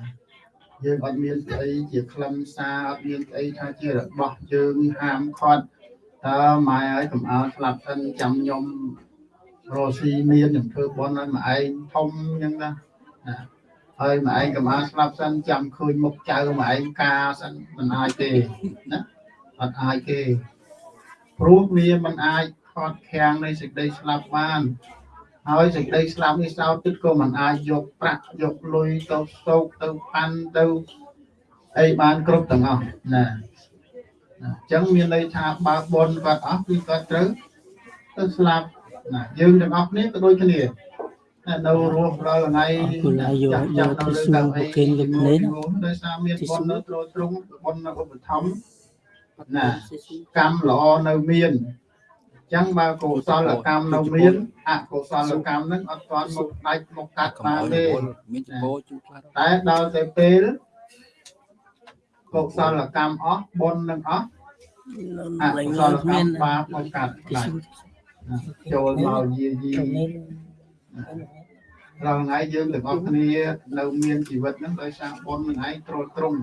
យើងអត់មានស្អីជាខ្លឹមសារអត់មានស្អីថាជារបស់យើងហាមឃាត់តើម៉ែឲ្យកុំឲ្យស្លាប់សិនចាំខ្ញុំរស់ស៊ីមានខ្ញុំធ្វើបន់ឲ្យមួយឯងធំអញ្ចឹងណាណា ហើយមួយឯងកំអាស្លាប់សិនចាំឃើញមុខចៅមួយឯងការសិនមិនអាចទេណាអត់អាចទេព្រោះវាមិនអាចខត់ខាំងនៃសេចក្តីស្លាប់បានហើយសេចក្តីស្លាប់នេះសោតទឹកក៏មិនអាចយកប្រាក់យកលុយទៅសោកទៅប៉ាន់ទៅអីបានគ្រប់ទាំងអស់ណាណាអញ្ចឹងមានន័យថាបើបនគាត់អស់គឺគាត់ត្រូវទៅស្លាប់ណាយើងទាំងអស់គ្នាក៏ដូចគ្នាតែ នៅរស់រាល់ថ្ងៃអរគុណហើយយកយកទៅសួរប្រគេនលោកនេះដោយសារមានបុណ្យនៅទ្រទ្រង់បុណ្យនៅឧបត្ថម្ភណាកម្មល្អនៅមានចឹងបើកុសលកម្មនៅមានអកុសលកម្មហ្នឹងអត់ទាន់មកដាច់មកកាត់កំបានអល់ទេមានចពោជូខ្លះតែដល់ទៅពេលកុសលកម្មអស់បុណ្យនឹងអស់អលេកុងសលមានកម្មបាបមកកាត់ដាច់ចូលមកយាយី រាល់ថ្ងៃយើងទាំងអស់គ្នានៅមានជីវិតហ្នឹងដោយសារបុណ្យនឹងឯងត្រួតត្រង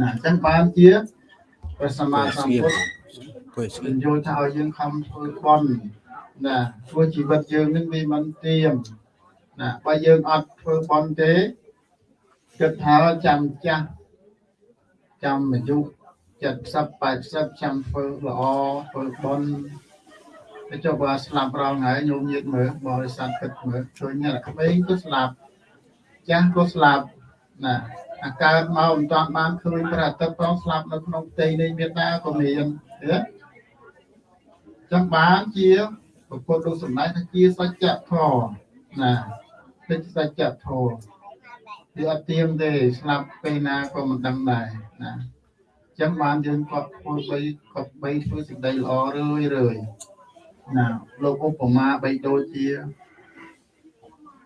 ណាអញ្ចឹងបានជាព្រះសម្មាសម្ពុទ្ធគួយស្គីបញ្យល់ថាឲ្យយើងខំធ្វើបន់ណាធ្វើជីវិតយើងនឹងវាមិនទៀមណាបើយើងអត់ធ្វើបន់ទេគិតថាចាំចាស់ចាំអាយុ70 80ចាំធ្វើល្អធ្វើបន់ តែចុះបើស្លាប់រងហើយញោមញាតមើលបរិស័ទគិតមើលឃើញតែក្មេងក៏ស្លាប់ចាស់ក៏ស្លាប់ណាអាកើតមកមិនតាន់បានឃើញព្រះអាទិត្យផងស្លាប់នៅក្នុងផ្ទៃនៃមេត្តាក៏មានទេចឹងបានជាពុទ្ធលោកសម្ដែងថាជាសច្ចធម៌ណាជាសច្ចធម៌វាអត់ទៀងទេស្លាប់ពេលណាក៏មិនដឹងដែរណាចឹងបានយើងគាត់ធ្វើបីគាត់បីធ្វើសេចក្តីល្អរឿយរឿយ ណាលោកឧបមាបីដូចជា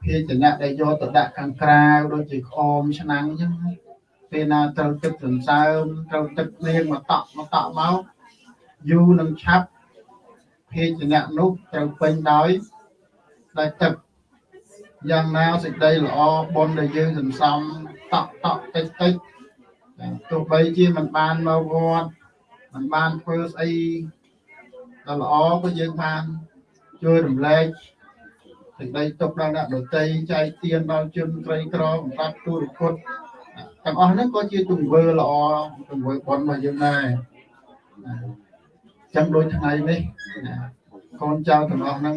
ភាជនៈដែលយកទៅដាក់ខាងក្រៅដូចជាខោមឆ្នាំងអញ្ចឹងពេលណាត្រូវទឹកសន្សើមត្រូវទឹកលៀងមកតក់មកតក់មកយូរនឹងឆាប់ភាជនៈនោះត្រូវពេញដោយដោយទឹកយ៉ាងណាសេចក្តីល្អបុណ្យដែលយើងសន្សំតក់តក់តិចតិចទោះបីជាមិនបានមកវត្តមិនបានធ្វើស្អី ដល់ល្អក៏យើងបានជួយរំលែកសេចក្តីទុកដល់អ្នកដតីចែកទានដល់ជនក្រីក្របំបត្តិទូរគុតទាំងអស់ហ្នឹងក៏ជាទង្វើល្អទង្វើបុណ្យរបស់យើងដែរចឹងដូចថ្ងៃនេះណាកូនចៅទាំងអស់ហ្នឹង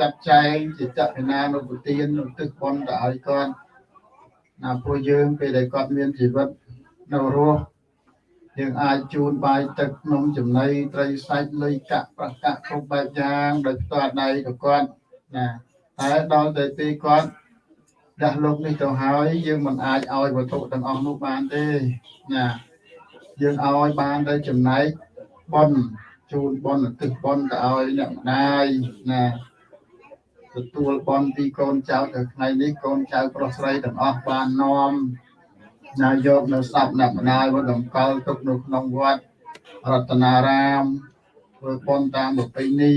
ចាត់ចែងជាចក្រណានុពទាននៅទឹកបនទៅឲ្យគាត់ណាព្រោះយើងពេលដែលគាត់មានជីវិតនៅរស់ យើងអាចជូនបាយទឹកនំចំណីត្រីសាច់លុយកាក់ប្រកាក់គ្រប់បែបយ៉ាងដោយផ្ទាល់ដៃទៅគាត់ណាតែដល់ទៅពេលគាត់ដាស់លោកនេះទៅហើយយើងមិនអាចឲ្យវត្ថុទាំងអស់នោះបានទេណាយើងឲ្យបានតែចំណែកបនជូនបនទឹកបនទៅឲ្យអ្នកម្ដាយណាទទួលបនពីកូនចៅទៅថ្ងៃនេះកូនចៅប្រុសស្រីទាំងអស់បាននាំ ណាយកនៅសពអ្នកម្ដាយមកតម្កល់ទុកនៅក្នុងវត្តរតនារាមធ្វើបនតាមប្រពៃណី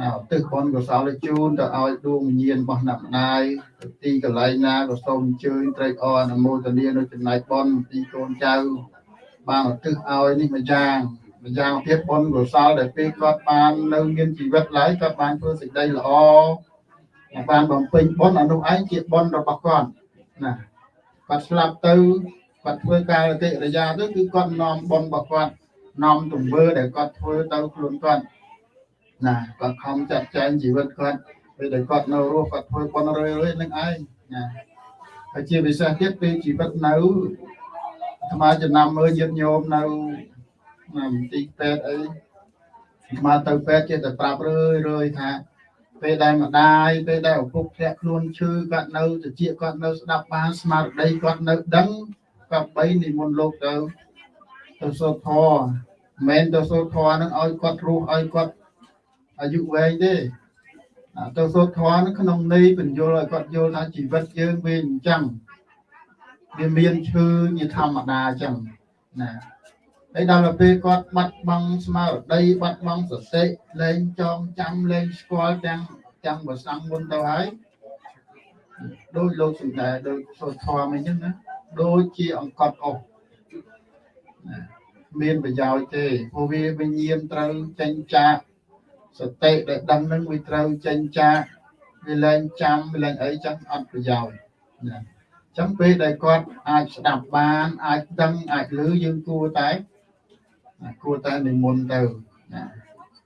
ណាឧទ្ទិសបនកុសលជូនទៅឲ្យដួងវិញ្ញាណរបស់អ្នកម្ដាយទៅទីកន្លែងណាក៏សូមអញ្ជើញត្រេកអរអនុមោទនានៅចំណែកបនពីកូនចៅបានឧទ្ទិសឲ្យនេះមួយយ៉ាងម្យ៉ាងភាពបុណ្យកុសលដែលពេលគាត់បាននៅមានជីវិតឡើយគាត់បានធ្វើសេចក្តីល្អហើយបានបំពេញបុណ្យអនុឯងជាបុណ្យរបស់គាត់ណា គាត់ស្លាប់ទៅគាត់ធ្វើការកិរិយាទៅគឺគាត់នាំបុណ្យរបស់គាត់នាំទង្វើដែលគាត់ធ្វើទៅខ្លួនគាត់ណាគាត់ខំចាត់ចែងជីវិតគាត់ពេលដែលគាត់នៅរស់គាត់ធ្វើបុណ្យរឿយៗនឹងឯងណាហើយជាពិសេសទៀតពេលជីវិតនៅអាត្មាចំណាំមើលញាតិញោមនៅណាមន្ទីរពេទ្យអីមកទៅពេទ្យចេះតែប្រាប់រឿយរឿយថា ពេលដែលម្ដាយពេលដែលឪពុកធ្លាក់ខ្លួនឈឺគាត់នៅតិចគាត់នៅស្ដាប់បានស្មារតីគាត់នៅដឹងគាត់បីនិមន្តលោកទៅទៅសូត្រធម៌មិនមែនទៅសូត្រធម៌នឹងឲ្យគាត់រស់ឲ្យគាត់អាយុវែងទេអាទៅសូត្រធម៌នឹងក្នុងន័យបញ្យល់ឲ្យគាត់យល់ថាជីវិតយើងវាអញ្ចឹងវាមានឈឺជាធម្មតាអញ្ចឹងណា ហើយដល់ទៅពេលគាត់បាត់បង់ស្មារតីបាត់បង់សតិលែងចងចាំលែងស្គាល់ទាំងទាំងប្រសងមុនទៅហើយដោយលោកសំដែងដោយសូត្រធម៌អញ្ចឹងណាដូចជាអង្កត់អស់ណាមានប្រយោជន៍ទេព្រោះវាវិញ្ញាណត្រូវចេញចាកសតិដែលដឹងនឹងវាត្រូវចេញចាកវាលែងចាំវាលែងអីចឹងអត់ប្រយោជន៍ណាចឹងពេលដែលគាត់អាចស្ដាប់បានអាចដឹងអាចឮយើងគួរតែណា គួរតែនិមន្តទៅណា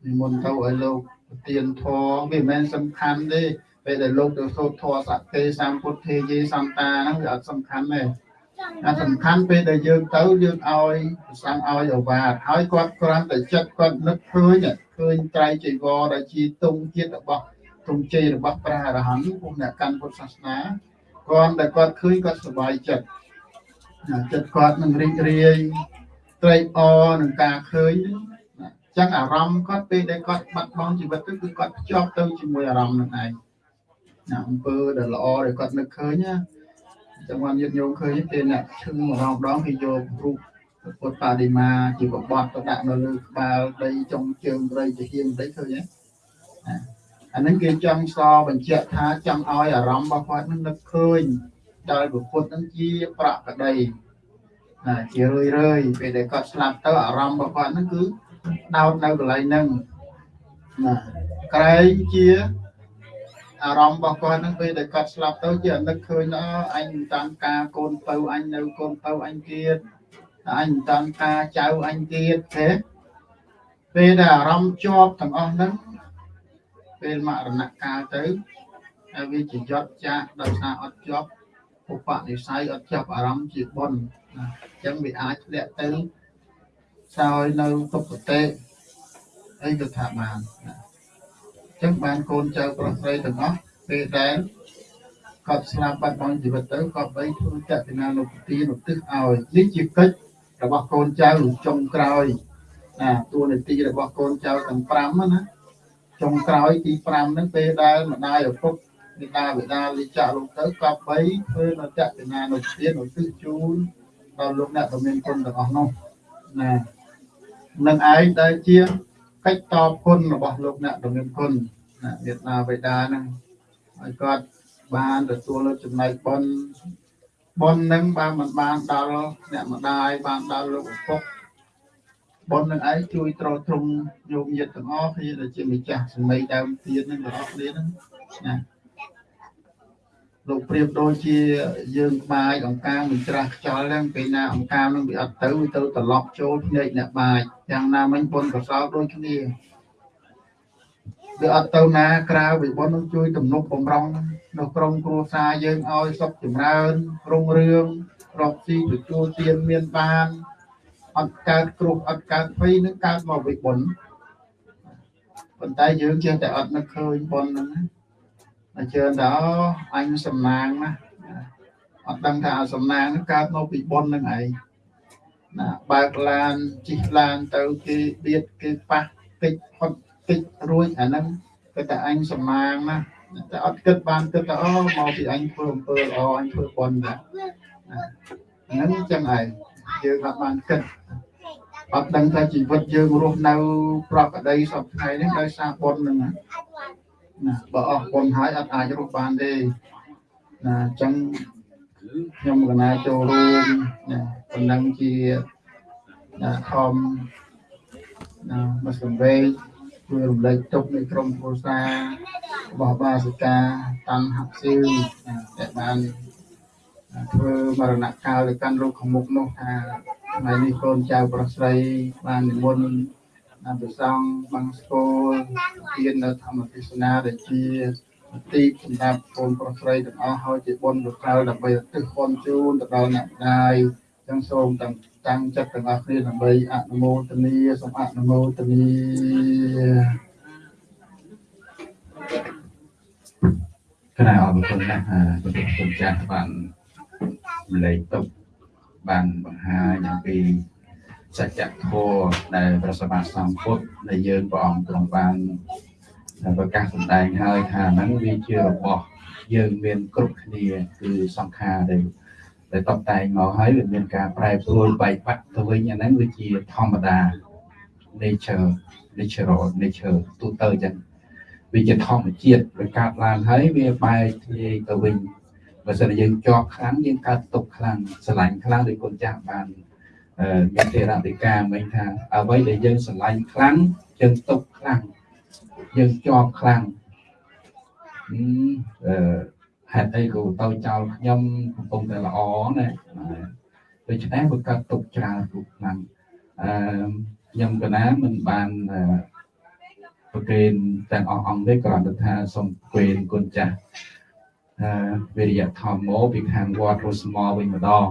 និមន្តទៅឲ្យលោកប្រទានធម៌វាមិនមែនសំខាន់ទេពេលដែលលោកទៅសូត្រធម៌សក្តិសម្ពុទ្ធេយេសន្តាហ្នឹងវាអត់សំខាន់ទេអាសំខាន់ពេលដែលយើងទៅយើងឲ្យប្រសងឲ្យអវាទហើយគាត់គ្រាន់តែចិត្តគាត់នឹកឃើញឃើញត្រៃចីវរដែលជាទងជាតិរបស់ទងជ័យរបស់ព្រះអរហន្តពួកអ្នកកាន់ពុទ្ធសាសនាគាត់តែគាត់ឃើញគាត់សប្បាយចិត្តណាចិត្តគាត់នឹងរីករាយ ត្រេកអរនឹងការឃើញណាចឹងអារម្មណ៍គាត់ពេលដែលគាត់បាត់បង់ជីវិតទៅគឺគាត់ភ្ជាប់ទៅជាមួយអារម្មណ៍នឹងឯងណាអំពើដែលល្អដែលគាត់នឹកឃើញណាចឹងបានញាតិញោមឃើញពេលអ្នកឈឹងម្ដងម្ដងគេយករូបពុទ្ធបដិមាជាបបត់ទៅដាក់នៅលើក្បាលដីចុងជើងព្រៃជាហៀងដីឃើញទេអាហ្នឹងគេចង់សបញ្ជាក់ថាចង់ឲ្យអារម្មណ៍របស់គាត់នឹងនឹកឃើញដោយពុទ្ធនឹងជាប្រកដីណា ជារឿយរឿយពេលដែលគាត់ស្លាប់ទៅអារម្មណ៍របស់គាត់ហ្នឹងគឺដោតនៅកន្លែងហ្នឹងណាក្រែងជាអារម្មណ៍របស់គាត់ហ្នឹងពេលដែលគាត់ស្លាប់ទៅជានឹកឃើញអអញតាមការកូនពៅអញនៅកូនពៅអញទៀតអញតាមការចៅអញទៀតទេពេលដែលអារម្មណ៍ជាប់ទាំងអស់ហ្នឹងពេលមរណកាលទៅហើយវាជាយត់ចាក់ដោយសារអត់ជាប់ឧបនិស្ស័យអត់ចាប់អារម្មណ៍ជាបុណ្យណា អញ្ចឹងវាអាចធ្លាក់ទៅសោយនៅទុគតិអីទៅថាបានណាអញ្ចឹងបានកូនចៅប្រុសស្រីទាំងអស់ពេលដែលគាត់ស្លាប់បាត់បង់ជីវិតទៅគាត់បីធ្វើចតនានុពទានុទិសឲ្យនេះជាកិច្ចរបស់កូនចៅចុងក្រោយណាតួនាទីរបស់កូនចៅទាំង5ណាចុងក្រោយទី5ហ្នឹងពេលដែលម្ដាយឪពុកមេដាបិតាលិចាក់លោកទៅក៏បីធ្វើនៅចតនានុទានុទិសជូន ដល់លោកអ្នកដែលមានគុណទាំងអស់នោះណានឹងឯងដែលជាកិច្ចតបគុណរបស់លោកអ្នកដែលមានគុណណាមេដាបិតាហ្នឹងឲ្យគាត់បានទទួលនៅចំណែកបុណ្យបុណ្យនឹងបានមិនបានដល់អ្នកម្ដាយបានដល់លោកឪពុកបុណ្យនឹងឯងជួយត្រទ្រង់ញោមញាតទាំងអស់គ្នាដែលជាម្ចាស់សម័យដើមទៀតនឹងទាំងអស់គ្នាហ្នឹងណា លោកប្រៀបដូចជាយើងបាយអង្ការមិនច្រាស់ខ្យល់ហ្នឹងពេលណាអង្ការនឹងវាអត់ទៅវាទៅត្រឡប់ចូលភ្នែកអ្នកបាយយ៉ាងណាមិញបុណ្យកសលដូចគ្នាវាអត់ទៅណាក្រៅវិបុណ្យនឹងជួយទំនុកបំរុងនៅក្រុមគ្រួសារយើងឲ្យសុខចម្រើនរុងរឿងរកស៊ីទទួលទានមានបានអត់កើតគ្រោះអត់កើតភ័យនឹងកើតមកវិបុណ្យប៉ុន្តែយើងចេះតែអត់នឹកឃើញបុណ្យហ្នឹងណា ជឿថាអញសំណាងណាអត់ដឹងថាសំណាងហ្នឹងកើតមកពីបុណ្យហ្នឹងឯងណាបើកឡានជិះឡានទៅគេបៀតគេប៉ះតិចផុតតិចរួចអាហ្នឹងគឺតែអញសំណាងណាតែអត់គិតបានគិតថាអូមកពីអញធ្វើអំពើល្អអញធ្វើបុណ្យដែរហ្នឹងចឹងឯងយើងអត់បានគិតអត់ដឹងថាជីវិតយើងរស់នៅ ប្រកដីសពថ្ងៃនេះដោយសារបុណ្យហ្នឹងណា ណាបើអស់បុណ្យហើយអត់អាចរស់បានទេណាអញ្ចឹងខ្ញុំកណាចូលរួមណាប៉ុណ្ណឹងជាណាខំណាមកសំវេជួយរំលែកទុកនៃក្រុមគ្រួសាររបស់បាសិកាតាន់ហាប់ស៊ីវដែលបានធ្វើមរណកាលទៅកាន់លោកខាងមុខនោះថាថ្ងៃនេះកូនចៅប្រុសស្រីបាននិមន្ត អភិសង្ឃបាំងស្គលទាននៅធម្មទេសនាដែលជាទីសម្រាប់កូនប្រុសស្រីទាំងអស់ហើយជាបុណ្យកុសលដើម្បីឧទ្ទិសបុណ្យជូនទៅដល់អ្នកម្ដាយចឹងសូមទាំងតាំងចិត្តទាំងអស់គ្នាដើម្បីអនុមោទនាសូមអនុមោទនាគណៈអរគុណណាស់ជំរាបគុណចាស់បានលេខទុកបានបង្ហាញអំពី សច្ចធម៌ដែលព្រះសម្មាសម្ពុទ្ធដែលយើងព្រះអង្គទ្រង់បានប្រកាសសម្ដែងហើយថាហ្នឹងវាជារបស់យើងមានគ្រប់គ្នាគឺសង្ខារដែលដែលតបតែងមកហើយវាមានការប្រែប្រួលបែកបាក់ទៅវិញអាហ្នឹងវាជាធម្មតា nature natural nature ទូទៅចឹងវាជាធម្មជាតិវាកើតឡើងហើយវាបែកធ្លាយទៅវិញបើសិនយើងជាប់ខ្លាំងយើងកើតទុកខ្លាំងស្រឡាញ់ខ្លាំងដូចគុណចាស់បាន មានទេរតិកាមិញថាអ្វីដែលយើងស្រឡាញ់ខ្លាំងយើងទុកខ្លាំងយើងជាប់ខ្លាំងអឺហេតុអីក៏ទៅចោលខ្ញុំកំពុងតែល្អណាដូច្នេះវាកើតទុកច្រើនទុកខ្លាំងអឺខ្ញុំកណាមិនបានប្រកេនទាំងអស់អង្គទេគ្រាន់តែថាសូមប្រកេនគុណចាស់អឺវិរិយធម្មោពីខាងវត្តរស្មោវិញម្ដង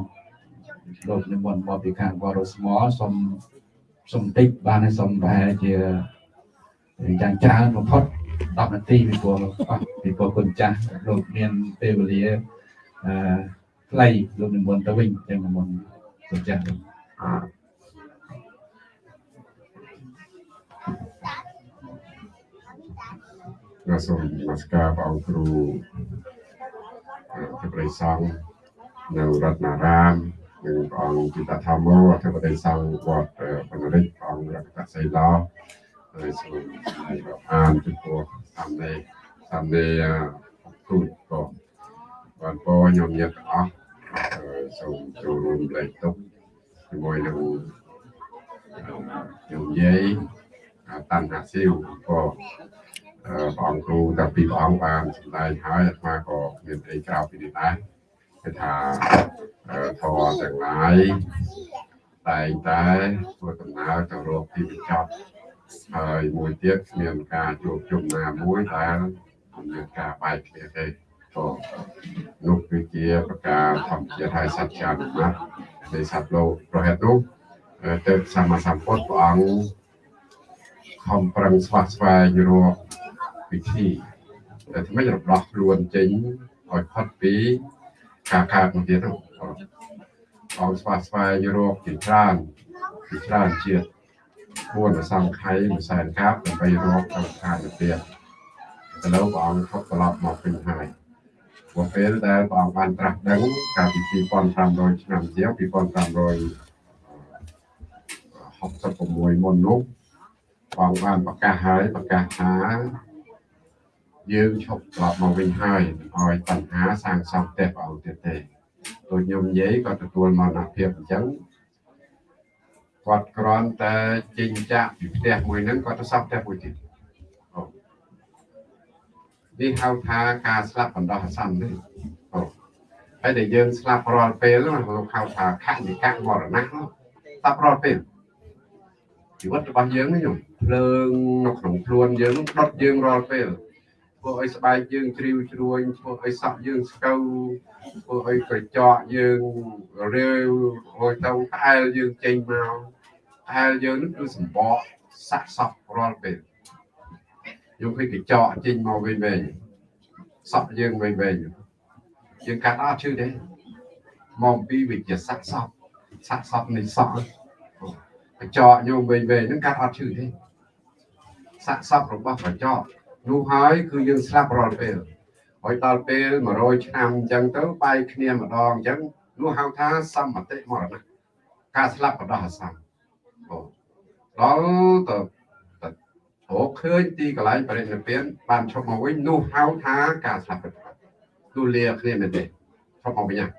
លោកនិមន្តមកពីខាងវរស្មោសុំសុំតិចបានហើយសុំប្រហែលជាយ៉ាងច្រើនបំផុត10នាទីពីព្រោះពីព្រោះគុណចាស់លោកមានពេលវេលាអឺខ្លីលោកនិមន្តទៅវិញចឹងនិមន្តគុណចាស់ក៏សូមនមស្ការព្រះអង្គគ្រូព្រះសង្ឃនៅរតនារាម និងព្រះអង្គជីតធម្មោអធិបតីសង្ឃវត្តអឺបណ្ឌិតព្រះអង្គរតនសីឡោហើយសូមអានចំពោះសំណេរសំណេរគ្រូក៏បានពោខ្ញុំញាតិទាំងអស់អឺសូមចូលរួមលេខទុកជាមួយនឹងខ្ញុំយាយតាន់ហាស៊ីវក៏ព្រះអង្គគ្រូតាពីព្រះអង្គបានសម្ដែងហើយអាត្មាក៏មានអីក្រៅពីនេះដែរ គឺថាធម៌ទាំងឡាយតែងតែធ្វើដំណើរទៅរកទីបញ្ចប់ហើយមួយទៀតមានការជួបជុំណាមួយដែលមានការបែកគ្នាទេក៏នោះគឺជាប្រការធម្មជាតិហើយសច្ចានុមត្តនៃសត្វលោកប្រហែលនោះទៅសម្មាសម្ពុទ្ធព្រះអង្គខំប្រឹងស្វះស្វែងរកវិធីតែថ្មីរដោះខ្លួនចេញឲ្យផុតពី ការកើតមកទៀតហ្នឹងអង្គស្វះស្វែងរកជាច្រើនជាច្រើនជាតិពួនសង្ខ័យមួយសែនកាប់ដើម្បីរកទៅខាងទៀតឥឡូវព្រះអង្គផុតត្រឡប់មកវិញហើយព្រោះពេលដែលព្រះអង្គបានត្រាស់ដឹងកាលពី2500ឆ្នាំជាង2500 66មុននោះបងបានប្រកាសហើយប្រកាសថា យើងឈប់ត្រឡប់មកវិញហើយឲ្យបញ្ហាសាងសង់ផ្ទះព្រះអង្គទៀតទេដូចខ្ញុំនិយាយក៏ទទួលមរណភាពអញ្ចឹងគាត់គ្រាន់តែចេញចាក់ពីផ្ទះមួយហ្នឹងគាត់ទៅសង់ផ្ទះមួយទៀតនេះហៅថាការស្លាប់បណ្ដោះអាសន្នទេអូហើយដែលយើងស្លាប់រាល់ពេលហ្នឹងហៅថាខនិកៈមរណៈស្លាប់រាល់ពេលជីវិតរបស់យើងនេះភ្លើងនៅក្នុងខ្លួនយើងនោះដុតយើងរាល់ពេល ធ្វើឲ្យស្បែកយើងជ្រីវជ្រួញធ្វើឲ្យសក់យើងស្កូវធ្វើឲ្យក្រចកយើងរាវហើយទៅផ្អែលយើងចេញមកផ្អែលយើងនោះគឺសម្បកសាក់សក់រាល់ពេលយើងឃើញកញ្ចក់ចេញមកវិញវិញសក់យើងវិញវិញយើងកាត់អត់ឈឺទេមកពីវិទ្យាសាស្ត្រសក់សាក់សក់នៃសក់កញ្ចក់ញោមវិញវិញហ្នឹងកាត់អត់ឈឺទេសាក់សពរបស់កញ្ចក់ នោះហើយគឺយើងស្លាប់រាល់ពេលហើយដល់ពេល100ឆ្នាំអញ្ចឹងទៅបែកគ្នាម្ដងអញ្ចឹងនោះហៅថាសម្បតិមរណៈការស្លាប់បដោះអាសន្នអូដល់ទៅរកឃើញទីកន្លែងបរិនិព្វានបានឈប់មកវិញនោះហៅថាការស្លាប់ពិតទូលាគ្នាមែនទេឈប់មកវិញហ្នឹង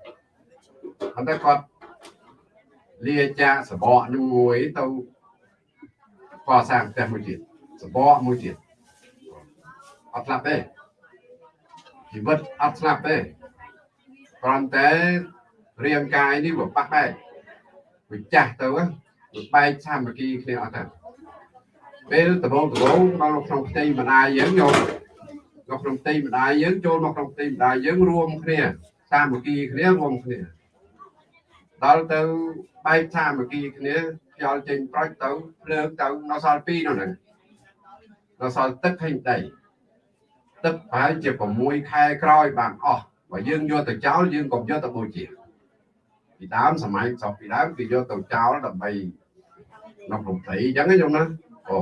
ប៉ុន្តែគាត់លាចាកសបកនឹងមួយទៅកសាងផ្ទះមួយទៀតសបកមួយទៀត អត់ស្លាប់ទេជីវិតអត់ស្លាប់ទេគ្រាន់តែរាងកាយនេះវាបាក់បែកវាចាស់ទៅវាបែកសាមគ្គីគ្នាអត់ទៅពេលដំបងដំបងមកនៅក្នុងផ្ទៃម្ដាយយើងយកនៅក្នុងផ្ទៃម្ដាយយើងចូលមកក្នុងផ្ទៃម្ដាយយើងរួមគ្នាសាមគ្គីគ្នារួមគ្នាដល់ទៅបែកសាមគ្គីគ្នាខ្យល់ចេញប្រុចទៅភ្លើងទៅនៅសល់2នោះហ្នឹងនៅសល់ទឹកហើយដី ទឹកប្រហែលជា6ខែក្រោយបានអស់បើយើងយកទៅចោលយើងកុំយកទៅបូជាពីដើមសម័យសពពីដើមគេយកទៅចោលដើម្បីនៅក្នុងព្រៃអញ្ចឹងខ្ញុំណាអូ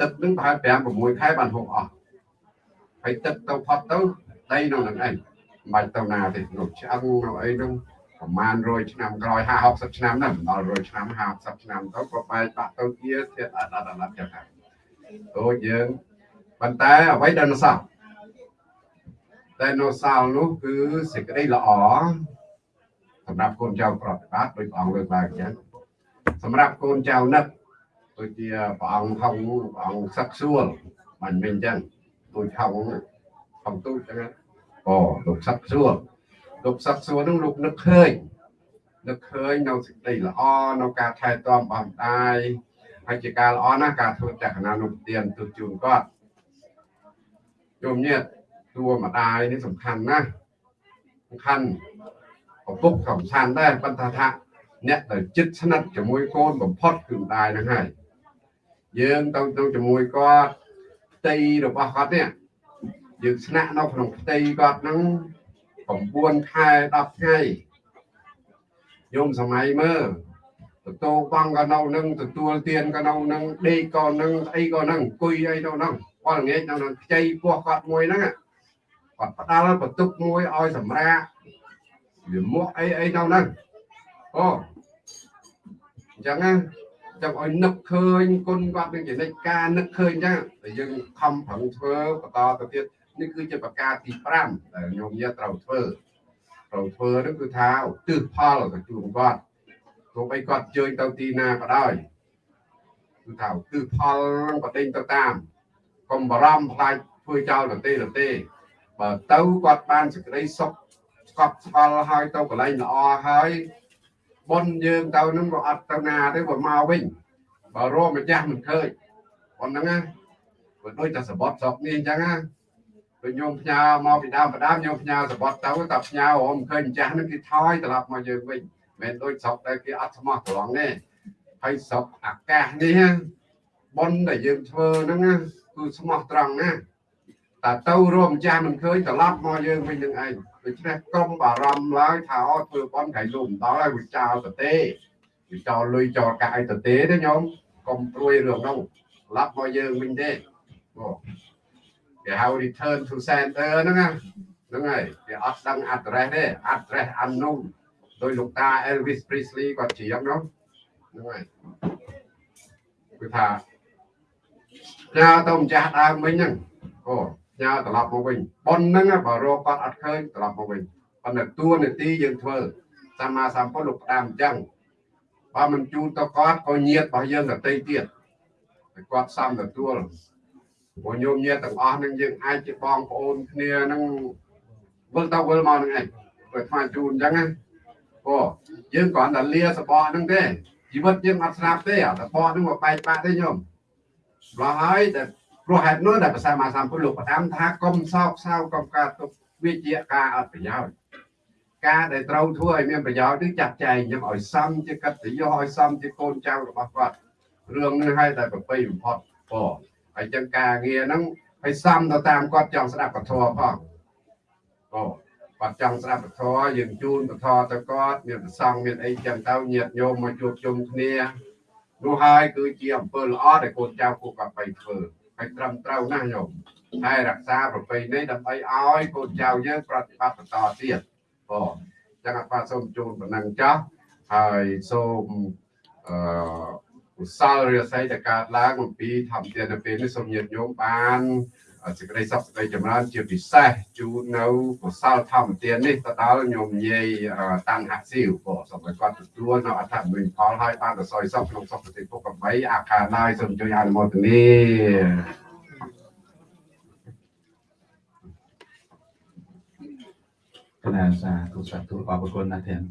ទឹកនឹងប្រហែល5 6ខែបានហូបអស់ហើយទឹកទៅផុតទៅដីនៅនឹងឯងមិនបាច់ទៅណាទេនោះឆ្អឹងនៅអីហ្នឹងប្រហែល100ឆ្នាំក្រោយ50 60ឆ្នាំហ្នឹងដល់100ឆ្នាំ50ឆ្នាំទៅក៏បែកបាក់ទៅជាធាតអត់អត់អត់ចឹងដែរដូចយើង ប៉ុន្តែអ្វីដែលនៅសល់ដែលនៅសល់នោះគឺសេចក្តីល្អសម្រាប់កូនចៅប្រតិបត្តិដោយព្រះអង្គលើកឡើងអញ្ចឹងសម្រាប់កូនចៅនឹកដូចជាព្រះអង្គហងព្រះអង្គសឹកសួលមិនមែនអញ្ចឹងទូចហងហងទូចអញ្ចឹងអូលោកសឹកសួលលោកសឹកសួលនឹងលោកនឹកឃើញនឹកឃើញនៅសេចក្តីល្អនៅការថែទាំបងម្ដាយហើយជាការល្អណាស់ការធ្វើចក្រណានុទានទូជូនគាត់ ជុំញាតតួម្ដាយនេះសំខាន់ណាស់សំខាន់ឪពុកក៏សំខាន់ដែរប៉ុន្តែថាអ្នកដែលចិត្តស្និទ្ធជាមួយកូនបំផុតគឺម្ដាយហ្នឹងហើយយើងទៅទៅជាមួយគាត់ផ្ទៃរបស់គាត់នេះយើងស្នាក់នៅក្នុងផ្ទៃគាត់ហ្នឹង9ខែ10ថ្ងៃយោមសម័យមើលទទួលបងក៏នៅនឹងទទួលទានក៏នៅនឹងដេកក៏នឹងអីក៏នឹងអង្គុយអីទៅនឹងប គាត់ងាកនៅនឹងខ្ចីពោះគាត់មួយហ្នឹងគាត់ផ្ដាល់បន្ទុកមួយឲ្យសម្រាប់វាមកអីអីនៅហ្នឹងអូអញ្ចឹងណាចាំឲ្យនឹកឃើញគុណគាត់នឹងចំណិចការនឹកឃើញអញ្ចឹងតែយើងខំប្រឹងធ្វើបន្តទៅទៀតនេះគឺជាប្រការទី5ដែលញោមញាត្រូវធ្វើត្រូវធ្វើនោះគឺថាឧទ្ទិសផលទៅជូនគាត់ទោះបីគាត់ជើញទៅទីណាក៏ដោយគឺថាឧទ្ទិសផលនឹងប្រដេញទៅតាម កុំបារម្ភខ្លាចធ្វើចោលទៅទេទៅទេ បើទៅគាត់បានសេចក្តីសុខស្កប់ស្កល់ហើយទៅកន្លែងល្អហើយបុណ្យយើងទៅនឹងក៏អត់ទៅណាទេបើមកវិញបើរកម្ចាស់មិនឃើញប៉ុណ្្នឹងណាបើដូចតែសបត់ស្រុកនេះអញ្ចឹងណាពេលញោមផ្ញើមកពីដើមបដាមញោមផ្ញើសបត់ទៅតែផ្ញើរមឃើញម្ចាស់នឹងគេថយត្រឡប់មកយើងវិញមិនដូចស្រុកដែលគេអត់ស្មោះត្រង់ទេហើយស្រុកអាកាសនេះបុណ្យដែលយើងធ្វើហ្នឹងណា គឺស្មោះត្រង់ណាតែទៅរួមម្ចាស់មិនឃើញត្រឡប់មកយើងវិញនឹងឯងដូច្នេះកុំបារម្ភឡើយថាអត់ធ្វើបន់ក្រៃលុំដល់ហើយវាចោលទៅទេវាចោលលុយចោលកាយទៅទេទេញោមកុំព្រួយរឿងនោះត្រឡប់មកយើងវិញទេបងគេហៅ return to center ហ្នឹងណាហ្នឹងហើយគេអត់ដឹង address ទេ address unknown ដោយលោកតា Elvis Presley គាត់ច្រៀងនោះហ្នឹងហើយគឺថា ញ៉ាទៅម្ចាស់ដើមវិញហ្នឹងអូញ៉ាត្រឡប់មកវិញប៉ុនហ្នឹងបើរកគាត់អត់ឃើញត្រឡប់មកវិញប៉ុន្តែតួនាទីយើងធ្វើសម្មាសម្ពុទ្ធលោកផ្ដាំអញ្ចឹងបើមិនជូនទៅគាត់ក៏ញាតរបស់យើងដទៃទៀតតែគាត់សំទទួលព្រោះញោមញាតទាំងអស់ហ្នឹងយើងអាចជាបងប្អូនគ្នាហ្នឹងវិលទៅវិលមកហ្នឹងឯងបើស្មានជូនអញ្ចឹងណាអូយើងគ្រាន់តែលាសបកហ្នឹងទេជីវិតយើងអត់ស្លាប់ទេអាសបកហ្នឹងមកបែកបាក់ទេញោម ព្រោះហើយតែព្រោះហេតុនោះដែលភាសាមាសម្ពុទ្ធលោកផ្ដាំថាកុំសោកសៅកុំកើតទុកវាជាការអត់ប្រយោជន៍ការដែលត្រូវធ្វើឲ្យមានប្រយោជន៍គឺចាត់ចែងយ៉ាងឲ្យសមជាកតញ្ញូឲ្យសមជាកូនចៅរបស់គាត់រឿងនេះឲ្យតែប្រពៃបំផុតពោហើយចឹងការងារហ្នឹងឲ្យសមទៅតាមគាត់ចង់ស្ដាប់ពធផងពោគាត់ចង់ស្ដាប់ពធយើងជូនពធទៅគាត់មានប្រសងមានអីចឹងទៅញាតញោមមកជួបជុំគ្នា នោះហើយគឺជាអំពើល្អដែលកូនចៅពួកគាត់បីធ្វើហើយត្រឹមត្រូវណាស់ញោមហើយរក្សាប្រពៃណីដើម្បីឲ្យកូនចៅយើងប្រតិបត្តិបន្តទៀតបងចឹងអត់បាទសូមជូនប៉ុណ្ណឹងចាស់ហើយសូមអឺឧស្សាហ៍រិយស័យដែលកើតឡើងអំពីធម្មទាននៅពេលនេះសូមញាតិញោមបាន សេចក្តីសុខសេចក្តីចម្រើនជាពិសេសជូននៅកុសលធម្មទាននេះទៅដល់ញោមយាយតាំងហាក់ស៊ីវក៏សូមឲ្យគាត់ទទួលនៅអត្ថប្រយោជន៍ផលឲ្យបានទៅសយសុខក្នុងសុខតិពុក8អាខាឡើយសូមជួយអនុមោទនាគណៈសាទុសាទុអរគុណណាស់ទាំង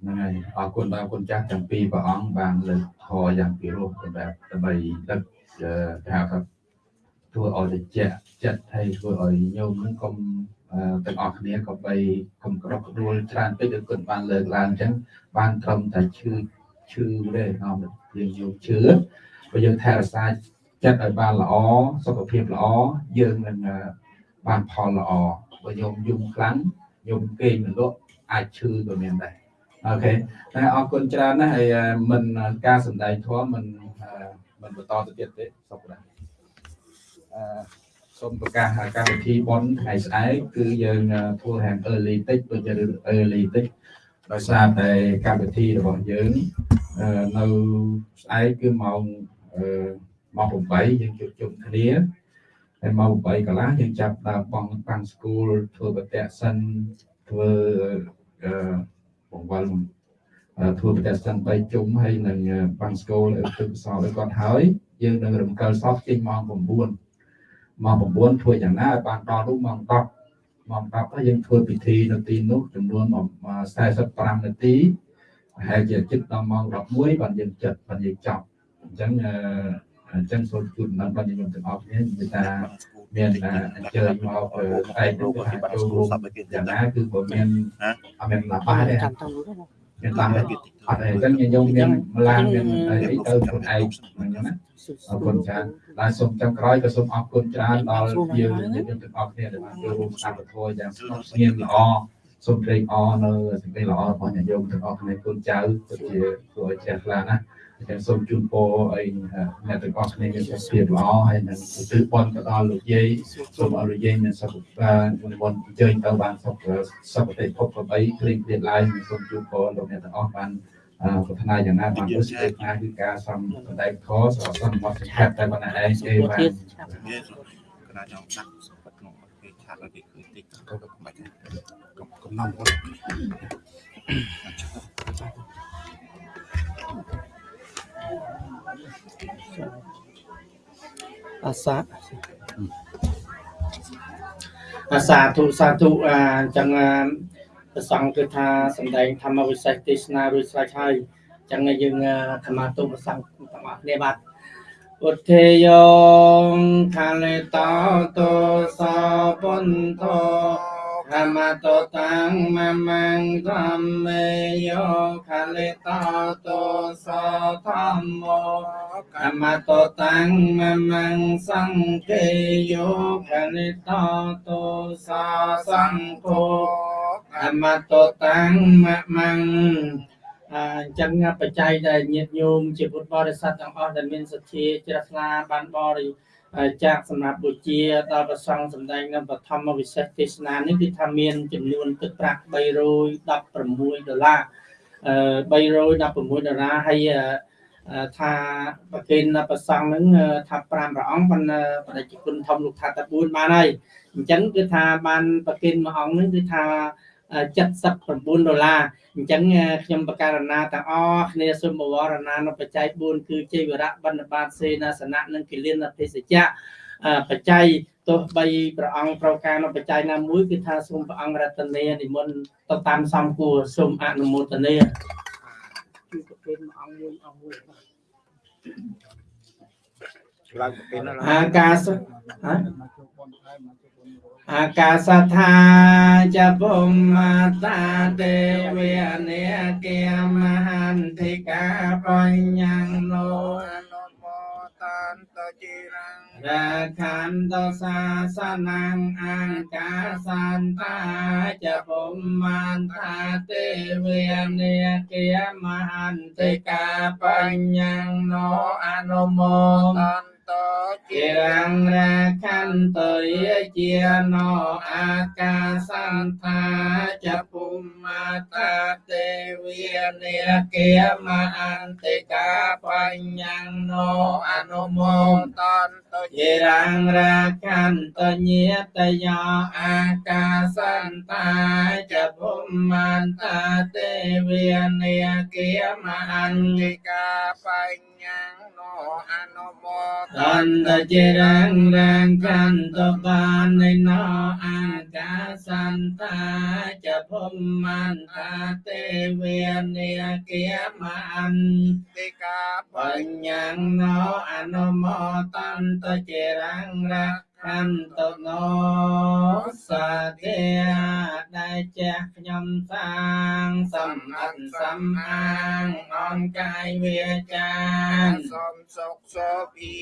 ហ្នឹងហើយអរគុណដល់គុណចាស់ទាំងពីរព្រះអង្គបានលើកធរយ៉ាងពិរោះដើម្បីដើម្បីដឹកថាថា ធ្វើឲ្យតិចចិត្តហើយធ្វើឲ្យញោមនឹងកុំទាំងអស់គ្នាក៏បីកុំក្រោកដួលច្រើនពេកដូចគុណបានលើកឡើងអញ្ចឹងបានត្រឹមតែឈឺឈឺទេនាំយើងយកឈឺបើយើងថែរក្សាចិត្តឲ្យបានល្អសុខភាពល្អយើងនឹងបានផលល្អបើញោមយំខ្លាំងញោមគេងមិនលក់អាចឈឺក៏មានដែរអូខេតែអរគុណច្រើនណាស់ហើយមិនការសម្ដែងធម៌មិនមិនបន្តទៅទៀតទេសុខដែរអឺ សូមប្រកាសកម្មវិធីបនថ្ងៃស្អែកគឺយើងធ្វើហាង early តិចដូចជា early តិចដោយសារតែកម្មវិធីរបស់យើងនៅស្អែកគឺម៉ោងម៉ោង8យើងជួបជុំគ្នាហើយម៉ោង8កន្លះយើងចាប់ដើមបងប៉ាំងស្គូលធ្វើបតៈសិនធ្វើអឺបង្វល់ធ្វើបតៈសិន3ជុំហើយនឹងប៉ាំងស្គូលធ្វើសោឲ្យគាត់ហើយយើងនឹងរំកិលសោះចេញម៉ោង9 ម៉ោង9ធ្វើយ៉ាងណាឲ្យបានដល់នោះម៉ោង10ម៉ោង10ហើយយើងធ្វើពិធីនៅទីនោះចំនួន45នាទីហើយជាចិត្តដល់ម៉ោង11បានយើងចិត្តបានយើងចប់អញ្ចឹងអញ្ចឹងសូមជូនដំណឹងដល់ញោមទាំងអស់គ្នានិយាយថាមានអញ្ជើញមកឯករូបអាចចូលរួមយ៉ាងណាគឺបើមានអត់មានឡាបាទេ ចាំតាមនោះណាមានតាមអត់ទេអញ្ចឹងញោមមានម្លាមានអីទៅខ្លួនឯងអញ្ចឹងណាអរគុណច្រើនហើយសូមចុងក្រោយក៏សូមអរគុណច្រើនដល់យើងយើងទាំងអស់គ្នាដែលបានចូលរួមស្ដាប់ពធយ៉ាងស្ងប់ស្ងៀមល្អសូមត្រេកអរនៅសេចក្តីល្អរបស់ញាតិញោមទាំងអស់គ្នាគុណចៅពិតជាគួរឲ្យជ្រះថ្លាណាស់អ តែសូមជូនពរឲ្យអ្នកទាំងអស់គ្នាមានសុខភាពល្អហើយនឹងទិបនទៅដល់លោកយាយសូមឲ្យលោកយាយមានសុខភាពនិមន្តអញ្ជើញទៅបានសុខសុខភាពភព8គ្រៀងគ្រៀងឡើងសូមជូនពរលោកអ្នកទាំងអស់បានប្រាថ្នាយ៉ាងណាបានទៅសេចក្ដីគឺការសំសម្ដែងធម៌សម្រាប់សន្មតចង្កាត់តែប៉ុណ្ណេះឯងទេបាទទៀតឆាប់នេះកណាចង់ដាក់សុខក្នុងពេលឆាតឲ្យគេឃើញតិចទៅទៅមិនបាច់កុំកំណំគាត់ អាសាអាសាធុសាធុអាអញ្ចឹងអាប្រសងគឺថាសម្ដែងធម្មវិសេសទេសនារួចស្រេចហើយអញ្ចឹងយើងធម្មទុប្រសងទាំងអស់គ្នាបាទឧទ្ធេយោខាលេតោតោសោបុនធោ ធម្មតោតាំងមមង្ធម្មេយោខាលេតោតោសោធម្មោអមតតាំងមមង្សង្កេយោខនិតតោសាសង្ឃោអមតតាំងមមង្អញ្ចឹងបច្ច័យដែលញាតិញោមជាពុទ្ធបរិស័ទទាំងអស់ដែលមានសទ្ធាជ្រះថ្លាបានបរិ ចាគសម្រាប់បុជាដល់ប្រសង់សម្ដែងនៅបឋមវិសេសទេសនានេះគឺថាមានចំនួនទឹកប្រាក់316ដុល្លារអឺ316ដុល្លារហើយអឺថាប្រគេនប្រសង់ហ្នឹងថា5ព្រះអង្គប៉ុន្តែបដិជគុណធំលោកថាតែ4បានហើយអញ្ចឹងគឺថាបានប្រគេនមួយអង្គហ្នឹងគឺថា 79ដុល្លារអញ្ចឹងខ្ញុំបករណាទាំងអស់គ្នាសូមបវរណានៅបច្ច័យ4គឺជ័យវរៈបណ្ឌបាតសេនាសនៈនិងគិលានភេសជ្ជៈបច្ច័យទោះបីព្រះអង្គប្រការនៅបច្ច័យណាមួយគឺថាសូមព្រះអង្គរតនានិមន្តទៅតាមសំគួរសូមអនុមោទនាគឺប្រគេនមួយអង្គមួយអង្គមួយឡើងប្រគេនឡើងអាកាសហ៎ អាកាសថាចពុមមាតាទេវនេកិមហន្តិកាបញ្ញណោអនុមោតានតជីរੰ រាខន្តសាសនាងអង្កាសន្តាចពុមមាតាទេវនេកិមហន្តិកាបញ្ញណោអនុមោតានតជីកិរងរាខន្តយជាណោអាកាសន្តាចពុមមាតាទេវីនេកិមហន្តិកាបញ្ញណោអនុមោតានតជីយេរងរាខន្តញាតយោអាកាសន្តាចពុមមន្តាទេវានេកិមហន្តិនិកាបញ្ញាណោអនុមោតន្តជារងរងកន្តបាននៃណោអាកាសន្តាចពុមមន្តាទេវានេកិមហន្តិនិកាបញ្ញណោអនុមោតន្តជារងរ ខន្តណោសាទេដែលចាស់ខ្ញុំសាងសំអិនសំអាងអនកាយវាចាសូមសុខសុភៀ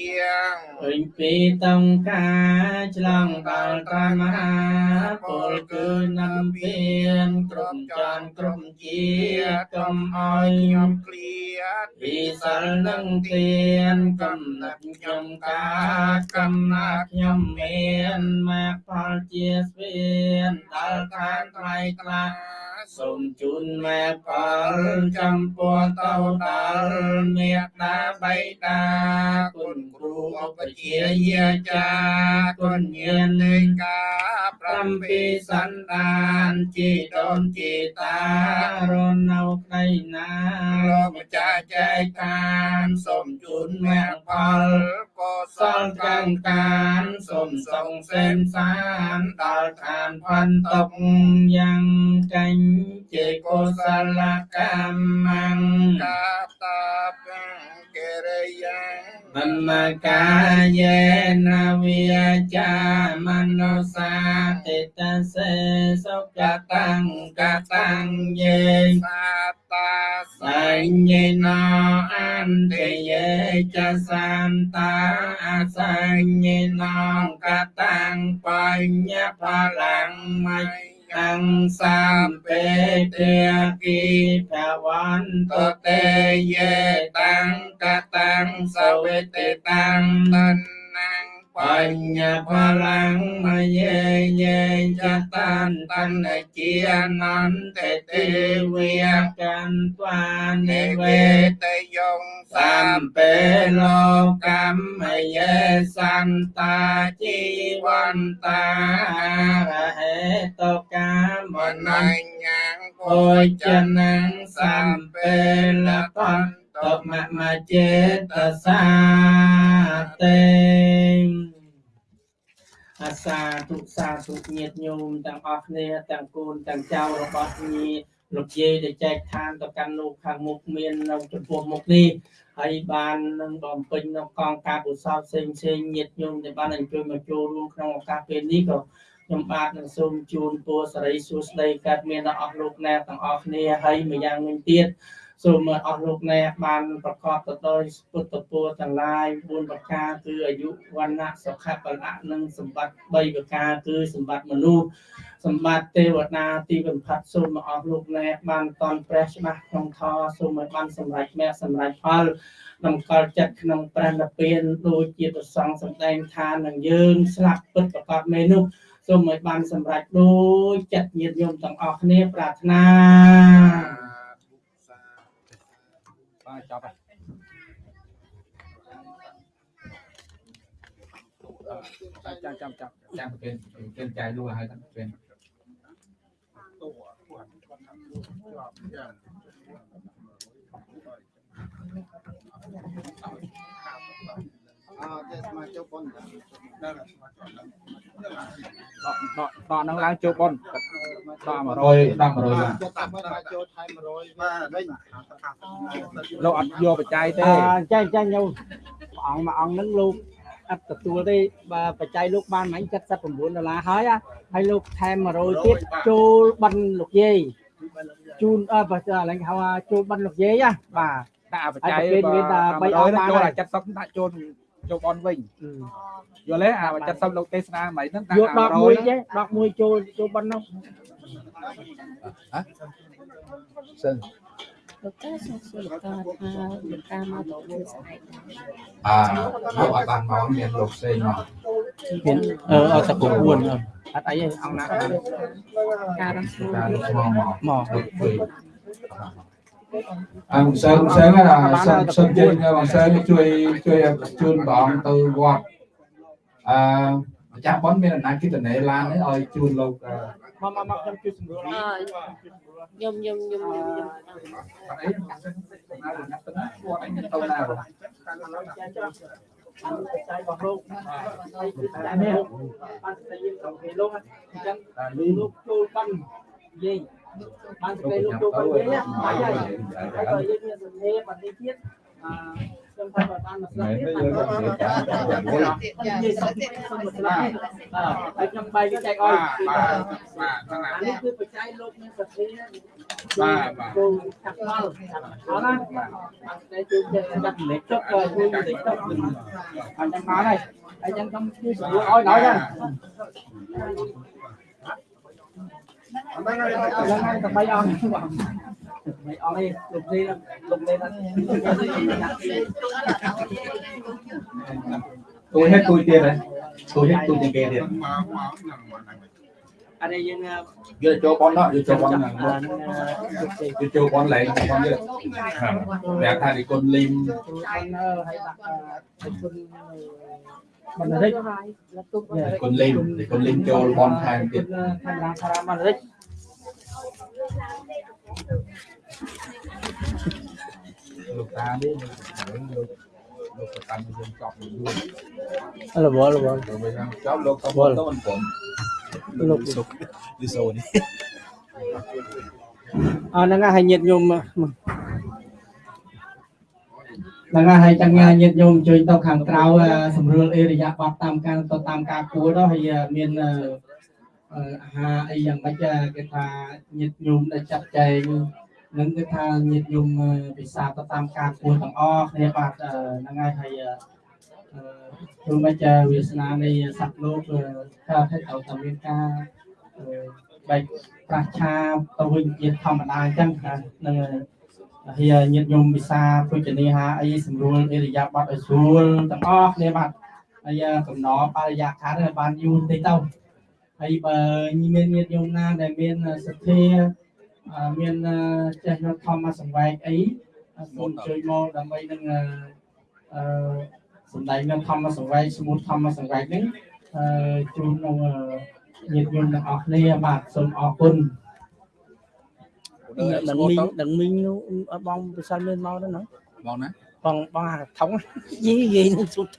ងឃើញពីតង្ការឆ្លងដល់ត្រមហាពលគឺនំពៀនក្រុមចានក្រុមជាតិកុំអោយខ្ញុំគ្លៀតពីសិលនឹងទៀនកំណត់ខ្ញុំកាកំណាត់ខ្ញុំមានមកផលជាស្វៀនដល់ខានត្រៃថ្លាសូមជូនមេផលចំពោះតោដល់មេត្តាបៃតាគុណគ្រូឧបជាយាចាគុណញាណនៃនិកាប្រប្រាំពីសន្តានជីដូនជីតារស់នៅក្ដីណាលោលោកកម្ចាចាស់ចែកខានសូមជូនមគ្គផលកុសសលលកាកាងងកានសូមសងសេនសានដល់ឋានផាន់តុកយ៉ាងកញ្ចេកុសលកម្មងកាតាពេ កេរិយាំមមកាយេនវិចាមនោសាតិតសេសុខតាំងកតាំងយេសាតាសញ្ញេណោអន្តយេចសន្តាអសញ្ញេណោកតាំងបញ្ញផលังមៃយ กังสัมเปเตกิภวันตเตเยตังกตังสเวเตตังนัน Bần nhà pha lang ma ye ye cha tan tan na chi nan te te vi can toa ne ve te yong sam pe lo cam ma ye san ta chi wan ta he to ca mon nan nhang cô chân nan sam pe la con តមមចេតសាតេអាសាទុសាទុញាតញោមទាំងអស់គ្នាទាំងកូនទាំងចៅរបស់ញាតលោកយាយដែលចែកឋានទៅកាន់លោកខាងមុខមាននៅចំពោះមុខនេះហើយបាននឹងបំពេញនៅកងការបុសោផ្សេងផ្សេងញាតញោមដែលបានអញ្ជើញមកចូលរួមក្នុងឱកាសពេលនេះក៏ខ្ញុំបាទនឹងសូមជូនពរសិរីសួស្តីកើតមានដល់អស់លោកអ្នកទាំងអស់គ្នាហើយម្យ៉ាងវិញទៀត សូមឲ្យអស់លោកអ្នកបានប្រកបទៅដោយពុទ្ធពរទាំងឡាយ4ប្រការគឺអាយុវណ្ណៈសុខៈបលៈនិងសម្បត្តិ3ប្រការគឺសម្បត្តិមនុស្សសម្បត្តិទេវតាទីបំផាត់សូមឲ្យអស់លោកអ្នកបានតន់ព្រះច្បាស់ក្នុងធម៌សូមឲ្យបានសម្រេចមគ្គសម្រេចផលតម្កល់ចិត្តក្នុងព្រះនិព្វានដូចជាប្រសងសម្ដែងថានឹងយើងស្លាប់ពិតប្រកបមេនោះសូមឲ្យបានសម្រេចដូចចិត្តញាតិញោមទាំងអស់គ្នាប្រាថ្នា បាទចប់ហើយអឺចាំចាំចាំចាំប្រគេនប្រ គេនចាយលួហើយតាមប្រគេនអើតែសមាជិកប៉ុនដកដកដកហ្នឹងឡើងចូលប៉ុនដក100ដល់100ឡើងចិត្តតាមមកចូលថែម100បាទវិញលោកអត់យកបច្ច័យទេអញ្ចឹងអញ្ចឹងញោមព្រះអង្គមួយអង្គហ្នឹងលោកអត់ទទួលទេបើបច្ច័យលោកបានមិញ79ដុល្លារហើយហើយលោកថែម100ទៀតចូលបិណ្ឌលោកយាយជូនអើបើឥឡូវហៅថាចូលបិណ្ឌលោកយាយណាបាទដាក់បច្ច័យហើយប្រគេនមានតែ3អង្គបានចូលហើយអា70ដាក់ចូល ចូលប៉ុនវិញយល់ទេអា70លោកទេសនាមិនហ្នឹងដាក់យកដកមួយចេះដកមួយចូលចូលបិណ្ឌនោះសិនលោកតាសូមសួរលោកតាថាលោកតាមកទៅមួយស្អែកអើលោកអត់បានមកមានលោកផ្សេងមកមានអឺអត់តែ9អត់អីទេអង្គណាការរំស្រួលតាលោកមកមក មកលោកពេអើសើសើណាសើសើជិញបងសើជួយជួយជូនព្រះអង្គទៅវត្តអឺម្ចាស់ប៉ុនមានអំណាចគិតនេឡាន នេះឲ្យជូនលោកអឺមកមកមកខ្ញុំជួយសម្រួលអើយំយំយំយំយំអីណាទៅណាវត្តអញទៅណាបងចៃរបស់លោកតែនេះបានតែយើងក្នុងពេលលោកអញ្ចឹងលោកចូលបានយាយបានតែលោកចូលបានយាយបាយហើយហើយក៏យើងមានសម្លេងបាននេះទៀតអឺខ្ញុំថាបានមកស្ដាប់ទៀតនិយាយសុំសុំស្ដាប់អឺហើយខ្ញុំបាយវាចែកឲ្យបាទបាទហ្នឹងអានេះគឺបច្ច័យលោកមានសទ្ធាបាទបាទគោចាក់មកអត់ណាតែជួយចាត់លេខចុកក៏ជួយលេខចុកអញ្ចឹងមកហើយអញ្ចឹងខ្ញុំជួយស្រួលឲ្យដល់ហ្នឹង ហ្នឹងហើយតែបីអង្គបងបីអង្គនេះលោកនេះលោកនេះហ្នឹងទួយ hết tôi tiền đấy tôi hết tôi tiền kia tiền អានេះយើង giờ cho con đó giờ cho con là អា giờ cho con lại con giờ đẹp thay thì con lim ហើយដាក់គុណ បណ្ឌិតលោកទុំ con lim thì con lim cho con thay គុ tiền ណខាងខាងបណ្ឌិត lục ta đi lục lục cái tâm dân chọc mình luôn រវល់រវល់ rồi bây giờ chọc lục không có mình cũng លោកលីសូនេះអរហ្នឹងហើយញាតិញោម ហ្នឹងហើយចឹងញាតិញោមជួយទៅខាងក្រៅសម្រួលអេរិយាប័តតាមការទៅតាមការគួរទៅហើយមានអាហារអីយ៉ាងម៉េចគេថាញាតិញោមដែលចាត់ចែងនឹងគឺថាញាតិញោមពិសាទៅតាមការគួរទាំងអស់គ្នាបាទហ្នឹងហើយហើយព្រោះមិនចាវាសនានៃសត្វលោកថាថាត្រូវតែមានការបែកប្រាស់ឆាទៅវិញជាធម្មតាអញ្ចឹងណានឹងហៀ ញាតិញោមវិសាពុជនីហាអីសម្រួលអេរិយាបថឲ្យស្រួលទាំងអស់គ្នាបាទហើយកំណបរិយាកាសឲ្យបានយូរតិចទៅហើយបើមានញាតិញោមណាដែលមានសទ្ធាអឺមានចេះនៅធម្មសង្វែកអីសូមជួយមកដើម្បីនឹងអឺសំដែងនៅធម្មសង្វែកស្មូតធម្មសង្វែកហ្នឹងអឺជូននៅញាតិញោមទាំងអស់គ្នាបាទសូមអរគុណ ដឹងមីងដឹងមីងនោះអត់បងពិសិដ្ឋមានមកដែរណាបងណាបងបងអាថងយីយីនឹងសុទ្ធ